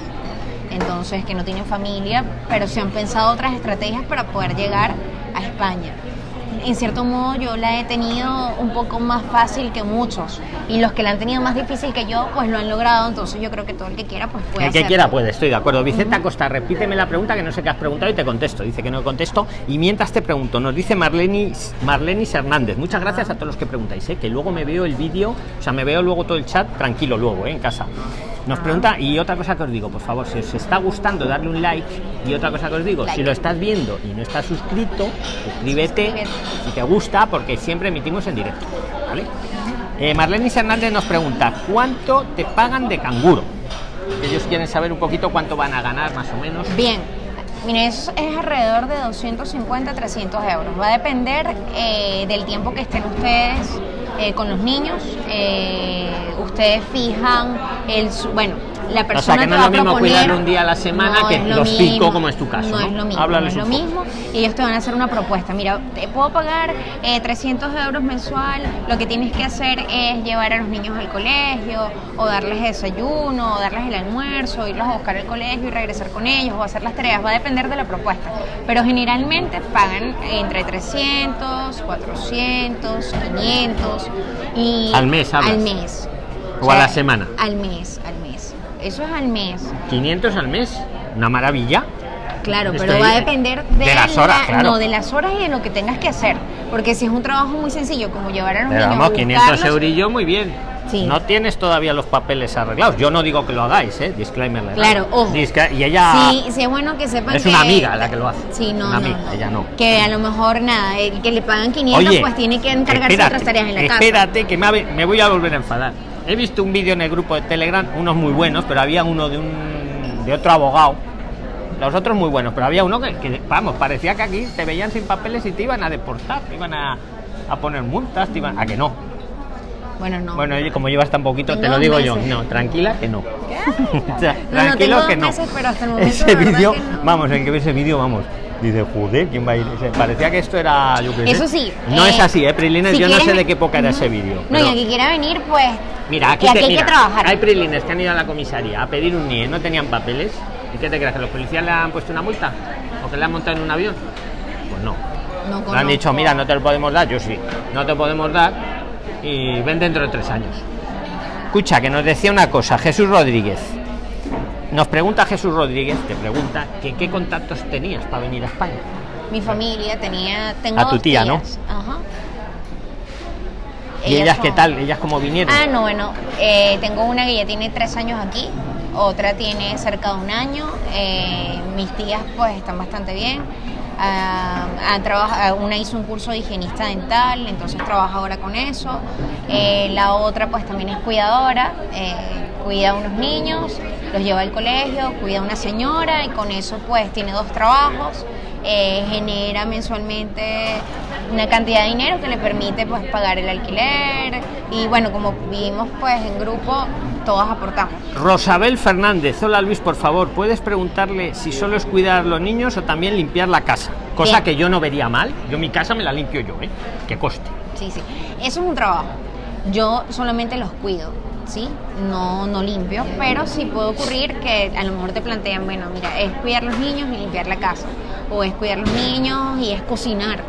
Entonces, que no tienen familia, pero se han pensado otras estrategias para poder llegar a España en cierto modo yo la he tenido un poco más fácil que muchos. Y los que la han tenido más difícil que yo pues lo han logrado. Entonces yo creo que todo el que quiera pues puede el que quiera puede estoy de acuerdo. Vicente Acosta repíteme la pregunta que no sé qué has preguntado y te contesto. Dice que no contesto. Y mientras te pregunto nos dice Marlenis Marlenis Hernández. Muchas gracias a todos los que preguntáis ¿eh? que luego me veo el vídeo o sea me veo luego todo el chat tranquilo luego ¿eh? en casa nos pregunta y otra cosa que os digo por favor si os está gustando darle un like y otra cosa que os digo si lo estás viendo y no estás suscrito suscríbete Suscríbete. si te gusta porque siempre emitimos en directo ¿vale? Eh, Marlenis Hernández nos pregunta ¿cuánto te pagan de canguro? ellos quieren saber un poquito cuánto van a ganar más o menos Bien, mire, eso es alrededor de 250 300 euros. Va a depender eh, del tiempo que estén ustedes eh, con los niños. Eh, ustedes fijan el, bueno, la o persona sea que no es lo mismo proponer, cuidar un día a la semana No que lo los mismo, como es tu caso No, ¿no? es lo mismo. Háblales no es lo mismo. Y ellos te van a hacer una propuesta. Mira, te puedo pagar eh, 300 euros mensual. Lo que tienes que hacer es llevar a los niños al colegio, o darles desayuno, o darles el almuerzo, irlos a buscar al colegio y regresar con ellos, o hacer las tareas. Va a depender de la propuesta. Pero generalmente pagan entre 300, 400, 500 y Al mes, hablas. Al mes. O a la semana. Al mes, al mes. Eso es al mes. 500 al mes una maravilla Claro, Estoy- pero va a depender de, de las horas, la- claro. no, de las horas y de lo que tengas que hacer. Porque si es un trabajo muy sencillo, como llevar a los Pero niños vamos, a 500 buscarlos, eurillos, muy bien. Sí. No tienes todavía los papeles arreglados. Yo no digo que lo hagáis, ¿eh? Disclaimer. legal. Claro, ojo. Disca- y ella. Sí, sí es bueno que sepan Es que... una amiga la que lo hace. Sí, no, Una no. amiga, ella no. Que a lo mejor, nada, el que le pagan 500, Oye, pues tiene que encargarse de otras tareas en la casa. espérate, que me, me voy a volver a enfadar. He visto un vídeo en el grupo de Telegram, unos muy buenos, pero había uno de un de otro abogado. Los otros muy buenos, pero había uno que, que, vamos, parecía que aquí te veían sin papeles y te iban a deportar, te iban a, a poner multas, te iban a que no. Bueno, no. Bueno, como llevas tan poquito, te lo digo yo. No, tranquila que no. O sea, No, no, tranquilo que no. meses, pero hasta el momento ese vídeo, que vamos, en que ese vídeo, vamos. Dice, joder, ¿quién va a ir? Parecía que esto era, yo sé. Eso sí. No eh, es así, ¿eh, Prilines? si yo no sé de qué época era ese vídeo. No, y el que quiera venir, pues... Mira, aquí, y aquí te- hay mira, que trabajar. Hay prilines que han ido a la comisaría a pedir un NIE, no tenían papeles. ¿Y qué te crees? ¿Que los policías le han puesto una multa? ¿O que le han montado en un avión? Pues no. No Le han dicho, mira, no te lo podemos dar, yo sí. No te podemos dar y ven dentro de tres años. Escucha, que nos decía una cosa, Jesús Rodríguez. Nos pregunta Jesús Rodríguez, te pregunta que qué contactos tenías para venir a España. Mi familia tenía... Tengo A tu tía, ¿no? Ajá. ¿Y ellas qué son- tal? ¿Ellas cómo vinieron? Ah, no, bueno, eh, tengo una que ya tiene tres años aquí, otra tiene cerca de un año. eh, mis tías, pues, están bastante bien. Ah, trabaja- una hizo un curso de higienista dental, entonces trabaja ahora con eso. Eh, la otra, pues, también es cuidadora, eh, cuida a unos niños, los lleva al colegio, cuida a una señora y con eso, pues, tiene dos trabajos. eh, genera mensualmente una cantidad de dinero que le permite pues pagar el alquiler y bueno como vivimos pues en grupo todas aportamos Rosabel Fernández, hola Luis, por favor, ¿puedes preguntarle si solo es cuidar a los niños o también limpiar la casa? Cosa Bien. que yo no vería mal. Yo mi casa me la limpio yo, ¿eh? Que coste. sí sí eso es un trabajo yo solamente los cuido sí no no limpio pero sí puede ocurrir que a lo mejor te plantean bueno mira es cuidar los niños y limpiar la casa o es cuidar los niños y es cocinar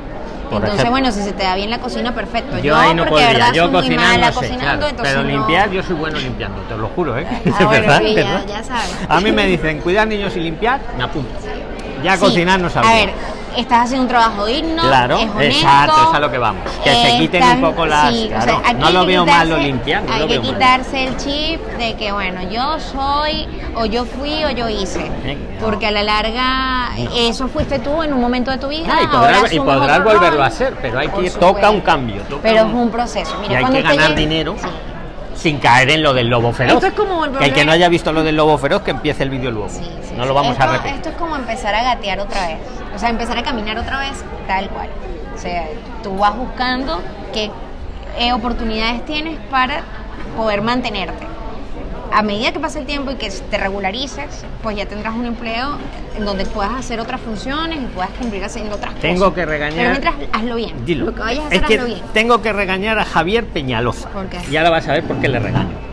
Por entonces ejemplo. bueno si se te da bien la cocina perfecto Yo, ahí no porque podría. verdad Yo cocinar no sé, claro, pero no- limpiar yo soy bueno limpiando, te lo juro, ¿eh? Ah, De bueno, verdad, sí, de ya- sabes. A mí me dicen cuidar niños y limpiar, me apunto. Ya Sí. cocinar no sabía. A ver, estás haciendo un trabajo digno, Claro, es honesto, exacto, es a lo que vamos. Que se quiten están- un poco las- sí, o claro, sea, no lo veo mal lo no hay lo que mal. quitarse el chip de que, bueno, yo soy, o yo fui, o yo hice. Eh, no. Porque a la larga, eso fuiste tú en un momento de tu vida. Ah, y podrás, y volverlo a hacer, pero hay que toca un cambio. toca Pero es un- proceso. Mira, y hay que ganar llegue- dinero Sí. Sin caer en lo del lobo feroz. Esto es como el Que el que no haya visto lo del lobo feroz, que empiece el vídeo luego. Sí, sí, no lo vamos esto, a repetir. Esto es como empezar a gatear otra vez. O sea, empezar a caminar otra vez, tal cual. O sea, tú vas buscando qué eh, oportunidades tienes para poder mantenerte. A medida que pase el tiempo y que te regularices, pues ya tendrás un empleo en donde puedas hacer otras funciones y puedas cumplir haciendo otras Tengo cosas. que regañar- Pero mientras, hazlo bien. Dilo. Lo que vayas a es hacer, que hazlo bien. tengo que regañar a Javier Peñaloza. ¿Por qué? Y ahora vas a ver por qué le regaño.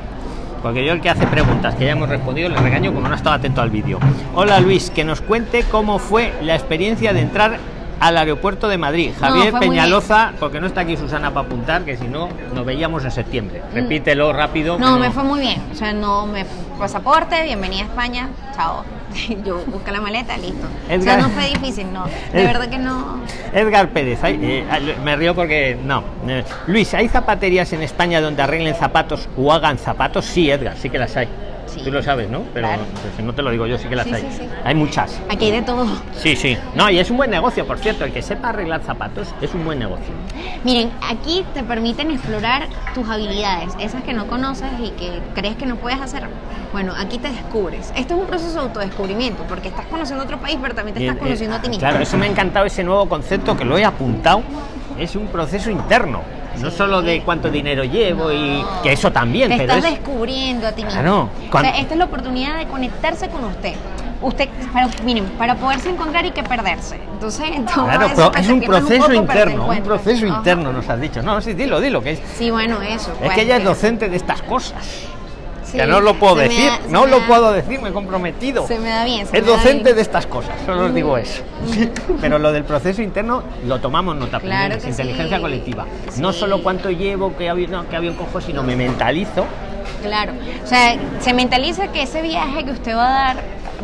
Porque yo el que hace preguntas que ya hemos respondido le regaño como no estaba atento al vídeo. Hola Luis, que nos cuente cómo fue la experiencia de entrar al aeropuerto de Madrid. Javier Peñaloza, porque no está aquí Susana para apuntar, que si no nos veíamos en septiembre. Repítelo rápido. Mm. No, me fue muy bien. O sea, no me pasaporte, bienvenida a España, chao. Yo busqué la maleta, listo. O sea, Edgar- no fue difícil, no. De Ed- verdad que no. Edgar Pérez, ay, eh, me río porque no. Eh, Luis, ¿hay zapaterías en España donde arreglen zapatos o hagan zapatos? Sí, Edgar, sí que las hay. Sí. Tú lo sabes, ¿no? Pero Claro. pues, si no te lo digo yo, sí que las Sí, hay. sí, sí. Hay muchas. Aquí hay de todo. Sí, sí. No, y es un buen negocio, por cierto. El que sepa arreglar zapatos es un buen negocio. Miren, aquí te permiten explorar tus habilidades, esas que no conoces y que crees que no puedes hacer. Bueno, aquí te descubres. Esto es un proceso de autodescubrimiento, porque estás conociendo otro país, pero también te estás eh, conociendo a ti mismo. Claro, eso me ha encantado ese nuevo concepto que lo he apuntado. Es un proceso interno. No solo de cuánto dinero llevo y que eso también, te pero estás es descubriendo a ti mismo. O sea, esta es la oportunidad de conectarse con usted. Usted, para, miren, para poderse encontrar y que perderse. Entonces, Claro, eso es un proceso interno, un proceso Ajá. interno nos has dicho. No, sí, dilo, dilo, que es, Sí, bueno, eso. es pues, que ella es docente de estas cosas. Sí, no lo puedo se decir, da- no lo da- puedo decir, me he comprometido. Se me da bien. se Es me da docente bien. de estas cosas, solo os digo eso. Pero lo del proceso interno lo tomamos nota Claro primero, es inteligencia sí. colectiva. No solo cuánto llevo, qué avión, no, qué avión cojo, sino me mentalizo. Claro. O sea, se mentaliza que ese viaje que usted va a dar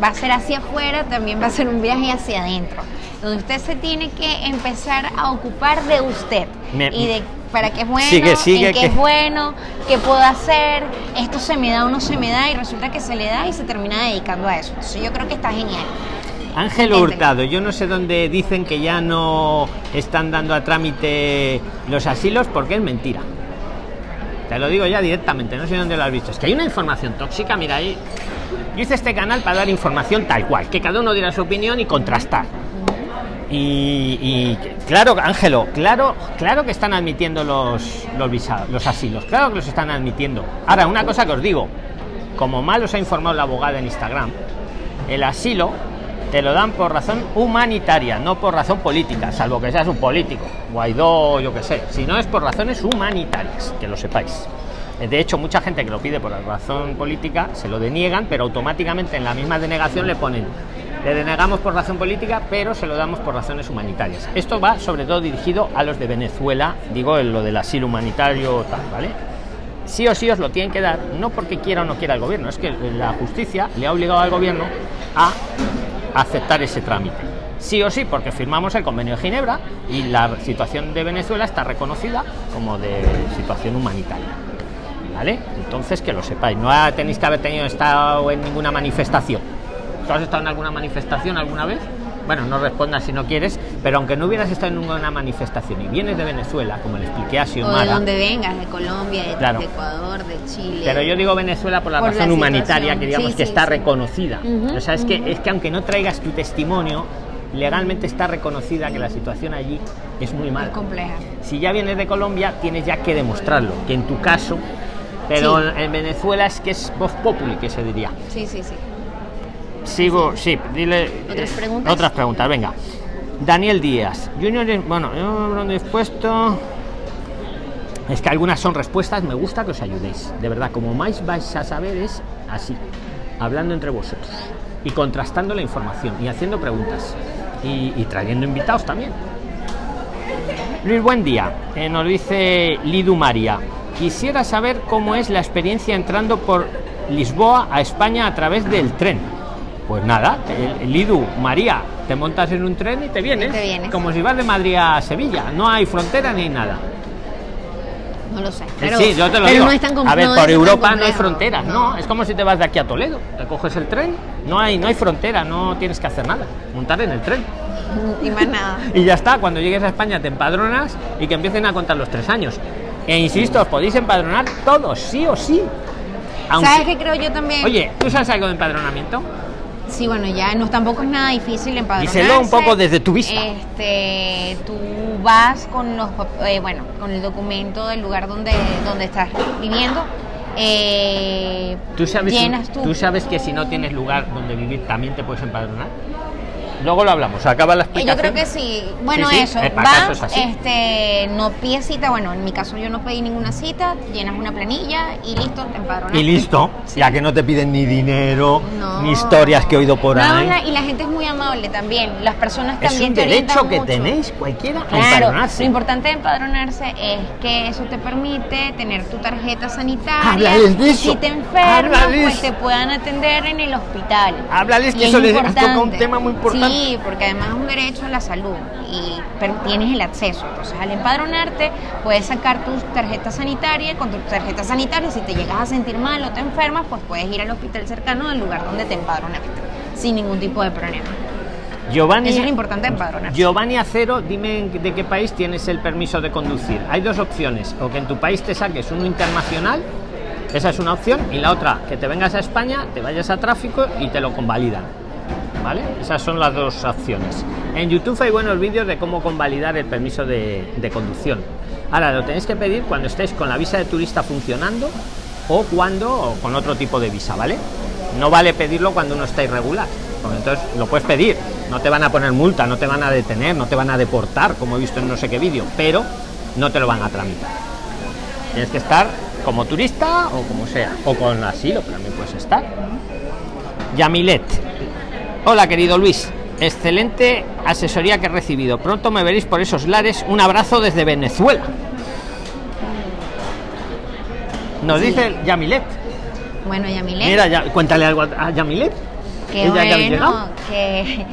va a ser hacia afuera, también va a ser un viaje hacia adentro. Donde usted se tiene que empezar a ocupar de usted. Me- y de para qué es bueno, Sigue, sigue, en qué que- es bueno, qué puedo hacer, esto se me da o no se me da, y resulta que se le da y se termina dedicando a eso. Entonces yo creo que está genial. Ángel. Hurtado, yo no sé dónde dicen que ya no están dando a trámite los asilos porque es mentira. Te lo digo ya directamente, no sé dónde lo has visto. Es que hay una información tóxica, mira ahí. Yo hice este canal para dar información tal cual, que cada uno diera su opinión y contrastar. Y, claro, Ángelo, claro, claro que están admitiendo los, los visados, los asilos, claro que los están admitiendo. Ahora, una cosa que os digo, como mal os ha informado la abogada en Instagram, el asilo te lo dan por razón humanitaria, no por razón política, salvo que seas un político, Guaidó, yo qué sé. Si no es por razones humanitarias, que lo sepáis. De hecho, mucha gente que lo pide por razón política se lo deniegan, pero automáticamente en la misma denegación le ponen le denegamos por razón política, pero se lo damos por razones humanitarias. Esto va sobre todo dirigido a los de Venezuela, digo en lo del asilo humanitario ¿vale? Sí o sí os lo tienen que dar, no porque quiera o no quiera el gobierno, es que la justicia le ha obligado al gobierno a aceptar ese trámite. Sí o sí, porque firmamos el convenio de Ginebra y la situación de Venezuela está reconocida como de situación humanitaria. ¿Vale? Entonces que lo sepáis, no tenéis que haber tenido estado en ninguna manifestación. ¿Tú has estado en alguna manifestación alguna vez? Bueno, no respondas si no quieres, pero aunque no hubieras estado en ninguna manifestación y vienes de Venezuela, como le expliqué a O de Xiomara, donde vengas, de Colombia, de, Claro. de Ecuador, de Chile. pero yo digo Venezuela por la Por razón la humanitaria, que digamos Sí, que sí, está sí. reconocida. Ujú, o sea, es que, ujú. es que aunque no traigas tu testimonio, legalmente está reconocida que la situación allí es muy es mala. compleja. Si ya vienes de Colombia, tienes ya que demostrarlo, que en tu caso, pero Sí. en Venezuela es que es voz populi, que se diría. Sí, sí, sí. Sigo, sí, dile. ¿Otras eh, preguntas? Otras preguntas, venga. Daniel Díaz. Junior, bueno, yo lo he puesto. Es que algunas son respuestas, me gusta que os ayudéis. De verdad, como más vais a saber es así, hablando entre vosotros y contrastando la información y haciendo preguntas y, y trayendo invitados también. Luis, buen día. Eh, nos dice Lidu María. Quisiera saber cómo es la experiencia entrando por Lisboa a España a través del tren. Pues nada, el, el Lidu María, te montas en un tren y te vienes, te vienes. como si vas de Madrid a Sevilla. No hay frontera ni nada. No lo sé. Pero, sí, yo te lo pero digo. no es tan a ver, no por tan Europa no hay fronteras, no. Es como si te vas de aquí a Toledo. Te coges el tren, no hay, no hay frontera, no tienes que hacer nada. Montar en el tren. Y más nada. Y ya está, cuando llegues a España te empadronas y que empiecen a contar los tres años. E insisto, os podéis empadronar todos, sí o sí. Aunque- ¿Sabes qué creo yo también? Oye, ¿tú sabes algo de empadronamiento? Sí, bueno, ya no tampoco es nada difícil empadronarse. Díselo un poco desde tu vista. Este, tú vas con los, eh, bueno, con el documento del lugar donde, donde estás viviendo eh, ¿Tú sabes, llenas tú. tú sabes que si no tienes lugar donde vivir también te puedes empadronar? Luego lo hablamos, acaba la Eh, explicación. Yo creo que sí. Bueno, Sí, sí, eso. eh, Vas, este, no pides cita. Bueno, en mi caso yo no pedí ninguna cita. Llenas una planilla y listo, te empadronas. Y listo, Sí. ya que no te piden ni dinero, No. ni historias que he oído por No, ahí. la- y la gente es muy amable también. Las personas Es también un te orientan derecho que mucho. tenéis cualquiera Claro, empadronarse. lo importante de empadronarse es que eso te permite tener tu tarjeta sanitaria. Háblales de y eso. Si te enfermas, pues te puedan atender en el hospital. Háblales, que eso es les tocado un tema muy importante. Sí, porque además es un derecho a la salud y tienes el acceso. Entonces, al empadronarte, puedes sacar tu tarjeta sanitaria. Con tu tarjeta sanitaria, si te llegas a sentir mal o te enfermas, pues puedes ir al hospital cercano del lugar donde te empadronaste, sin ningún tipo de problema. Giovanni, Eso es importante de empadronarse. Giovanni Acero, dime de qué país tienes el permiso de conducir. Hay dos opciones, o que en tu país te saques uno internacional, esa es una opción, y la otra, que te vengas a España, te vayas a tráfico y te lo convalidan. ¿Vale? Esas son las dos opciones. En YouTube hay buenos vídeos de cómo convalidar el permiso de, conducción. Ahora, lo tenéis que pedir cuando estéis con la visa de turista funcionando o cuando con otro tipo de visa, ¿vale? No vale pedirlo cuando uno está irregular. porque entonces lo puedes pedir. No te van a poner multa, no te van a detener, no te van a deportar, como he visto en no sé qué vídeo, pero no te lo van a tramitar. Tienes que estar como turista o como sea, o con asilo, también puedes estar. Yamilet. Hola, querido Luis. Excelente asesoría que he recibido. Pronto me veréis por esos lares. Un abrazo desde Venezuela. Nos dice el Yamilet. Bueno, Yamilet. Mira, ya, cuéntale algo a Yamilet. Ella había bueno, que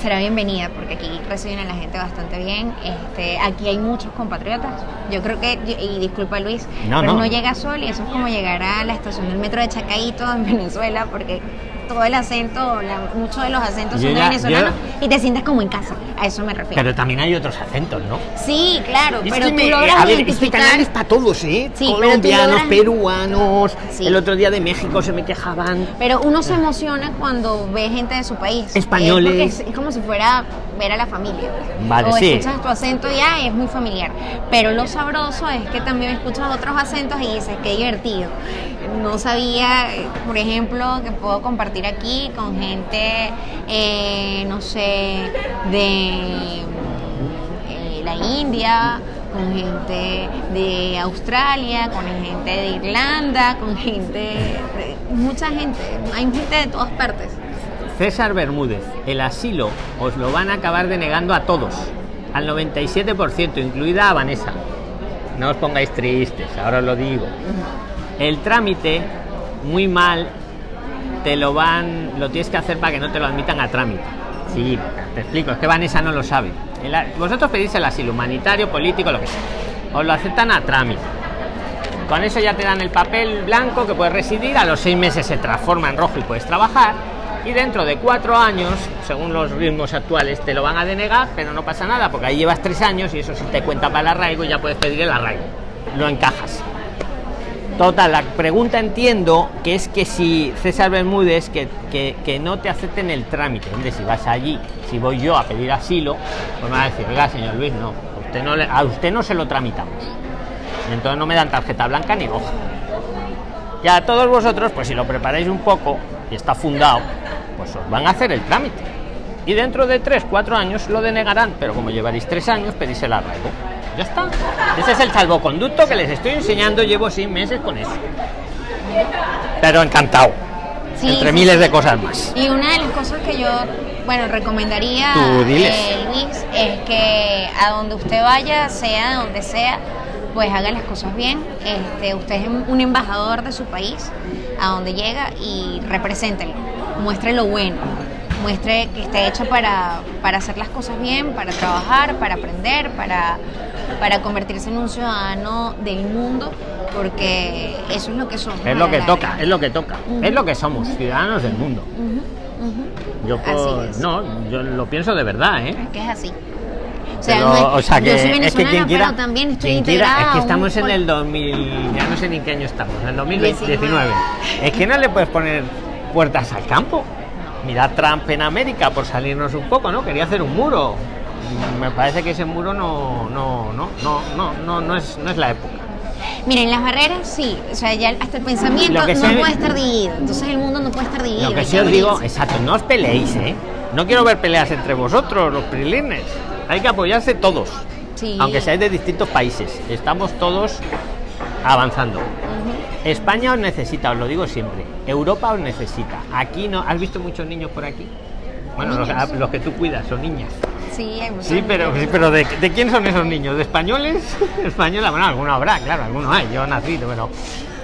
será bienvenida porque aquí reciben a la gente bastante bien. Este, aquí hay muchos compatriotas. Yo creo que, y disculpa Luis, No, pero no. no llega sol y eso es como llegar a la estación del metro de Chacaito en Venezuela porque todo el acento, la- muchos de los acentos Yo son de ya- venezolanos y te sientes como en casa. A eso me refiero. Pero también hay otros acentos, ¿no? sí, claro, pero tú me- logras a ver, este identificar. canal es para todos, ¿eh? Sí, Colombianos, logras- peruanos. Sí. El otro día de México se me quejaban. Pero uno se emociona cuando ve gente de su país. Españoles. Eh, porque es, es como si fuera ver a la familia. Vale, o sí. escuchas tu acento y ya es muy familiar. Pero lo sabroso es que también escuchas otros acentos y dices, qué divertido. No sabía, por ejemplo, que puedo compartir aquí con gente, eh, no sé, de eh, la India, con gente de Australia, con gente de Irlanda, con gente, de- mucha gente, hay gente de todas partes. César Bermúdez, el asilo os lo van a acabar denegando a todos, al 97%, incluida a Vanessa. No os pongáis tristes, ahora os lo digo. El trámite, muy mal, te lo van, lo tienes que hacer para que no te lo admitan a trámite. Sí, te explico, es que Vanessa no lo sabe. Vosotros pedís el asilo humanitario, político, lo que sea. Os lo aceptan a trámite. Con eso ya te dan el papel blanco que puedes residir, a los seis meses se transforma en rojo y puedes trabajar. Y dentro de cuatro años, según los ritmos actuales, te lo van a denegar, pero no pasa nada, porque ahí llevas tres años y eso sí te cuenta para el arraigo y ya puedes pedir el arraigo. Lo encajas. Total, la pregunta entiendo que es que si César Bermúdez, que, que, no te acepten el trámite, hombre, si vas allí, si voy yo a pedir asilo, pues me va a decir, oiga, señor Luis, no, a usted no, a usted no se lo tramitamos. Entonces no me dan tarjeta blanca ni roja. Y a todos vosotros, pues si lo preparáis un poco y está fundado, van a hacer el trámite. Y dentro de 3, 4 años lo denegarán, pero como llevaréis 3 años, pedís el arraigo. Ya está. Ese es el salvoconducto que les estoy enseñando, llevo 6 meses con eso. Pero encantado. Sí, entre sí, miles sí. de cosas más. Y una de las cosas que yo, bueno, recomendaría, diles. eh, Luis, es que a donde usted vaya, sea de donde sea, pues haga las cosas bien. Este, usted es un embajador de su país, a donde llega y represéntelo, muestre lo bueno, muestre que está hecho para, para hacer las cosas bien, para trabajar, para aprender, para, para convertirse en un ciudadano del mundo, porque eso es lo que somos. Es lo que toca, es lo que toca. Es lo que somos, ciudadanos del mundo. Yo Así es. no, yo lo pienso de verdad, ¿eh? Es que es así. O sea, Pero, no es- o sea, que yo soy es que venezolana, quien quiera, pero también estoy quien quiera- es que un estamos en el 2000, ya no sé ni en qué año estamos, en el 2019. 19. Es que no le puedes poner puertas al campo. Mira Trump en América por salirnos un poco, ¿no? Quería hacer un muro. Me parece que ese muro no, no, no, no, no, no, no es, no es la época. Miren, las barreras sí, o sea, ya hasta el pensamiento no puede estar dividido. Entonces el mundo no puede estar dividido. Lo que sí os digo, exacto, no os peleéis, ¿eh? No quiero ver peleas entre vosotros, los prilines. Hay que apoyarse todos, Sí. aunque seáis de distintos países. Estamos todos avanzando. España os necesita, os lo digo siempre. Europa os necesita. Aquí no. ¿Has visto muchos niños por aquí? Bueno, los, que tú cuidas son niñas. Sí, hay Sí, pero, sí, pero ¿de, de quién son esos niños? ¿De españoles? Española, bueno, alguno habrá, claro, alguno hay. Yo nací, pero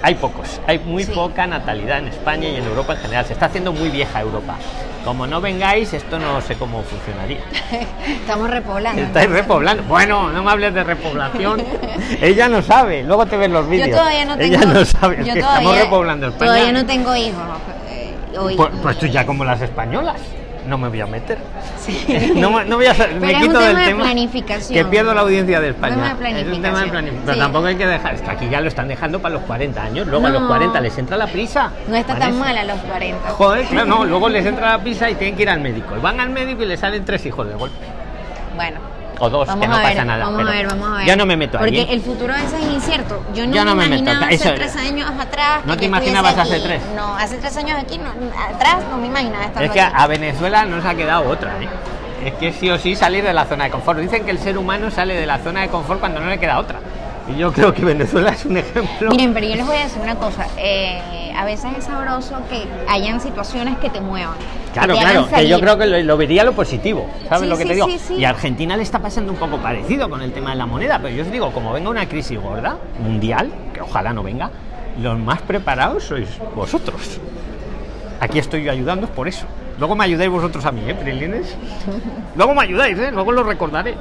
hay pocos. Hay muy Sí. poca natalidad en España y en Europa en general. Se está haciendo muy vieja Europa. Como no vengáis, esto no sé cómo funcionaría. Estamos repoblando. Estáis repoblando. Bueno, no me hables de repoblación. Ella no sabe. Luego te ven los vídeos. Yo todavía no tengo. Ella no sabe. Es yo que todavía- estamos repoblando España. Todavía no tengo hijos. eh, Pues, pues tú ya como las españolas. No me voy a meter. Sí. No, me- no voy a sa- me Pero es un quito del tema planificación. que pierdo la audiencia de España. Es un tema de planificación. planificación. Pero Sí. tampoco hay que dejar. Es que aquí ya lo están dejando para los 40 años. Luego a los No. 40 les entra la prisa. No está tan mal a los 40. Joder, claro, no. Luego les entra la prisa y tienen que ir al médico. Y van al médico y les salen tres hijos de golpe. Bueno. O dos, Vamos que no ver, pasa nada. Vamos pero a ver, vamos a ver. Yo no me meto. Porque ¿eh? el futuro a veces es incierto. Yo no, Yo no me me meto. imaginaba Eso- hace tres años atrás. ¿No te imaginabas hace tres? No, hace tres años aquí, no, atrás no me imaginaba estar Es que a, a Venezuela no se ha quedado otra, ¿eh? Es que sí o sí salir de la zona de confort. Dicen que el ser humano sale de la zona de confort cuando no le queda otra. Y yo creo que Venezuela es un ejemplo. Miren, pero yo les voy a decir una cosa. eh, a veces es sabroso que hayan situaciones que te muevan. que Claro, te claro, que yo creo que lo, lo vería lo positivo, ¿sabes Sí, lo que sí, te digo? sí, sí. Y a Argentina le está pasando un poco parecido con el tema de la moneda, pero yo os digo, como venga una crisis gorda, mundial, que ojalá no venga, los más preparados sois vosotros. Aquí estoy yo ayudando por eso. Luego me ayudáis vosotros a mí, ¿eh, Prilines? Luego me ayudáis, ¿eh? Luego lo recordaré.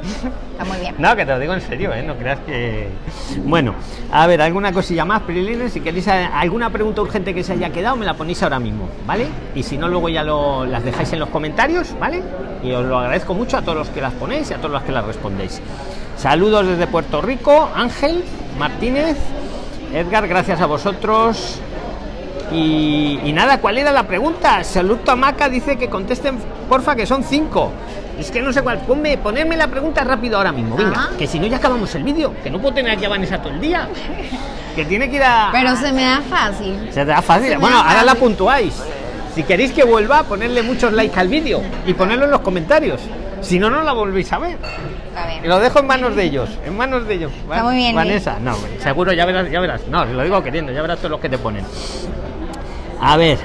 Está muy bien. No, que te lo digo en serio, ¿eh? No creas que... Bueno, a ver, alguna cosilla más, Prilines. Si queréis eh, alguna pregunta urgente que se haya quedado, me la ponéis ahora mismo, ¿vale? Y si no, luego ya lo, las dejáis en los comentarios, ¿vale? Y os lo agradezco mucho a todos los que las ponéis y a todos los que las respondéis. Saludos desde Puerto Rico, Ángel Martínez, Edgar, gracias a vosotros. Y, y nada, ¿cuál era la pregunta? Saludo a Maca dice que contesten, porfa, que son cinco. Es que no sé cuál. Ponme, ponerme la pregunta rápido ahora mismo. Venga, Ajá. que si no ya acabamos el vídeo. Que no puedo tener aquí a Vanessa todo el día. Que tiene que ir a. Pero se me da fácil. Se te da fácil. se Bueno, da ahora la puntuáis. Si queréis que vuelva, ponerle muchos likes al vídeo y ponerlo en los comentarios. Si no, no la volvéis a ver. Está bien. Y lo dejo en manos de ellos, en manos de ellos. Está muy bien, Vanessa, no, seguro, ya verás, ya verás. No, lo digo queriendo, ya verás todos los que te ponen. A ver,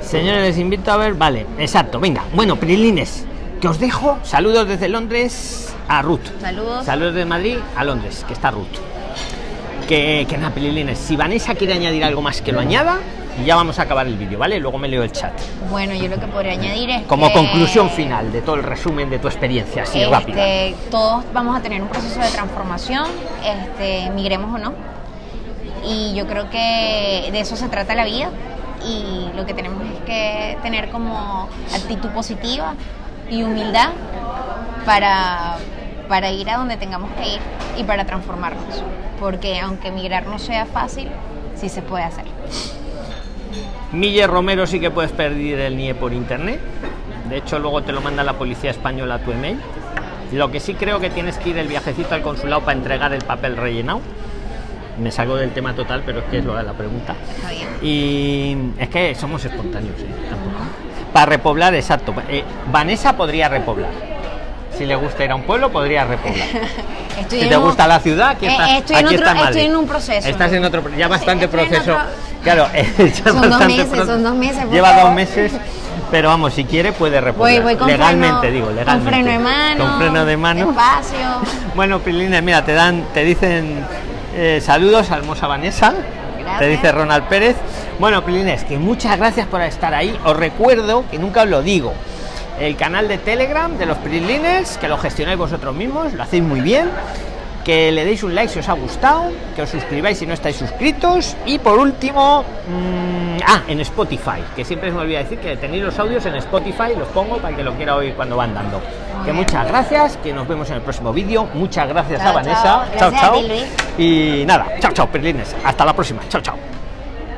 señores, les invito a ver, vale, exacto, venga. Bueno, Prilines, que os dejo. Saludos desde Londres a Ruth. Saludos. Saludos de Madrid a Londres, que está Ruth. Que, que nada, Prilines, si Vanessa quiere añadir algo más que lo añada, y ya vamos a acabar el vídeo, ¿vale? Luego me leo el chat. Bueno, yo lo que podría añadir es Como que, conclusión final de todo el resumen de tu experiencia, así este, rápida. Todos vamos a tener un proceso de transformación, este, migremos o no. Y yo creo que de eso se trata la vida. Y lo que tenemos es que tener como actitud positiva y humildad para, para ir a donde tengamos que ir y para transformarnos. Porque aunque migrar no sea fácil, sí se puede hacer. Mille Romero sí que puedes pedir el NIE por internet. De hecho, luego te lo manda la policía española a tu email. Lo que sí creo que tienes que ir el viajecito al consulado para entregar el papel rellenado. Me salgo del tema total, pero es que es lo de la pregunta. Está bien. Y es que somos espontáneos, ¿eh? Tampoco. Para repoblar, exacto. Eh, Vanessa podría repoblar. Si le gusta ir a un pueblo, podría repoblar. Si te un- gusta la ciudad, aquí Eh, está, estoy en aquí otro- está Madrid. estoy en un proceso. Estás en otro, ya bastante proceso. otro- Claro, ya Son dos meses, son dos meses, Lleva dos meses, pero vamos, si quiere puede repoblar. Voy, voy con legalmente, freno, digo, Con legalmente. freno de mano. Con freno de mano. Espacio. Bueno, Pilines, mira, te dan, te dicen eh, saludos a hermosa Vanessa. Gracias. Te dice Ronald Pérez. Bueno, Pilines, que muchas gracias por estar ahí. Os recuerdo que nunca os lo digo. El canal de Telegram de los Pilines, que lo gestionáis vosotros mismos, lo hacéis muy bien. Que le deis un like si os ha gustado, que os suscribáis si no estáis suscritos. Y por último, mm, ah, en Spotify, que siempre se me olvida decir que tenéis los audios en Spotify, los pongo para que lo quiera oír cuando van dando. Que muchas gracias, que nos vemos en el próximo vídeo. Muchas gracias Chao, a Vanessa. chao. Chao. Y nada, chao, chao, Perlines. Hasta la próxima. Chao, chao.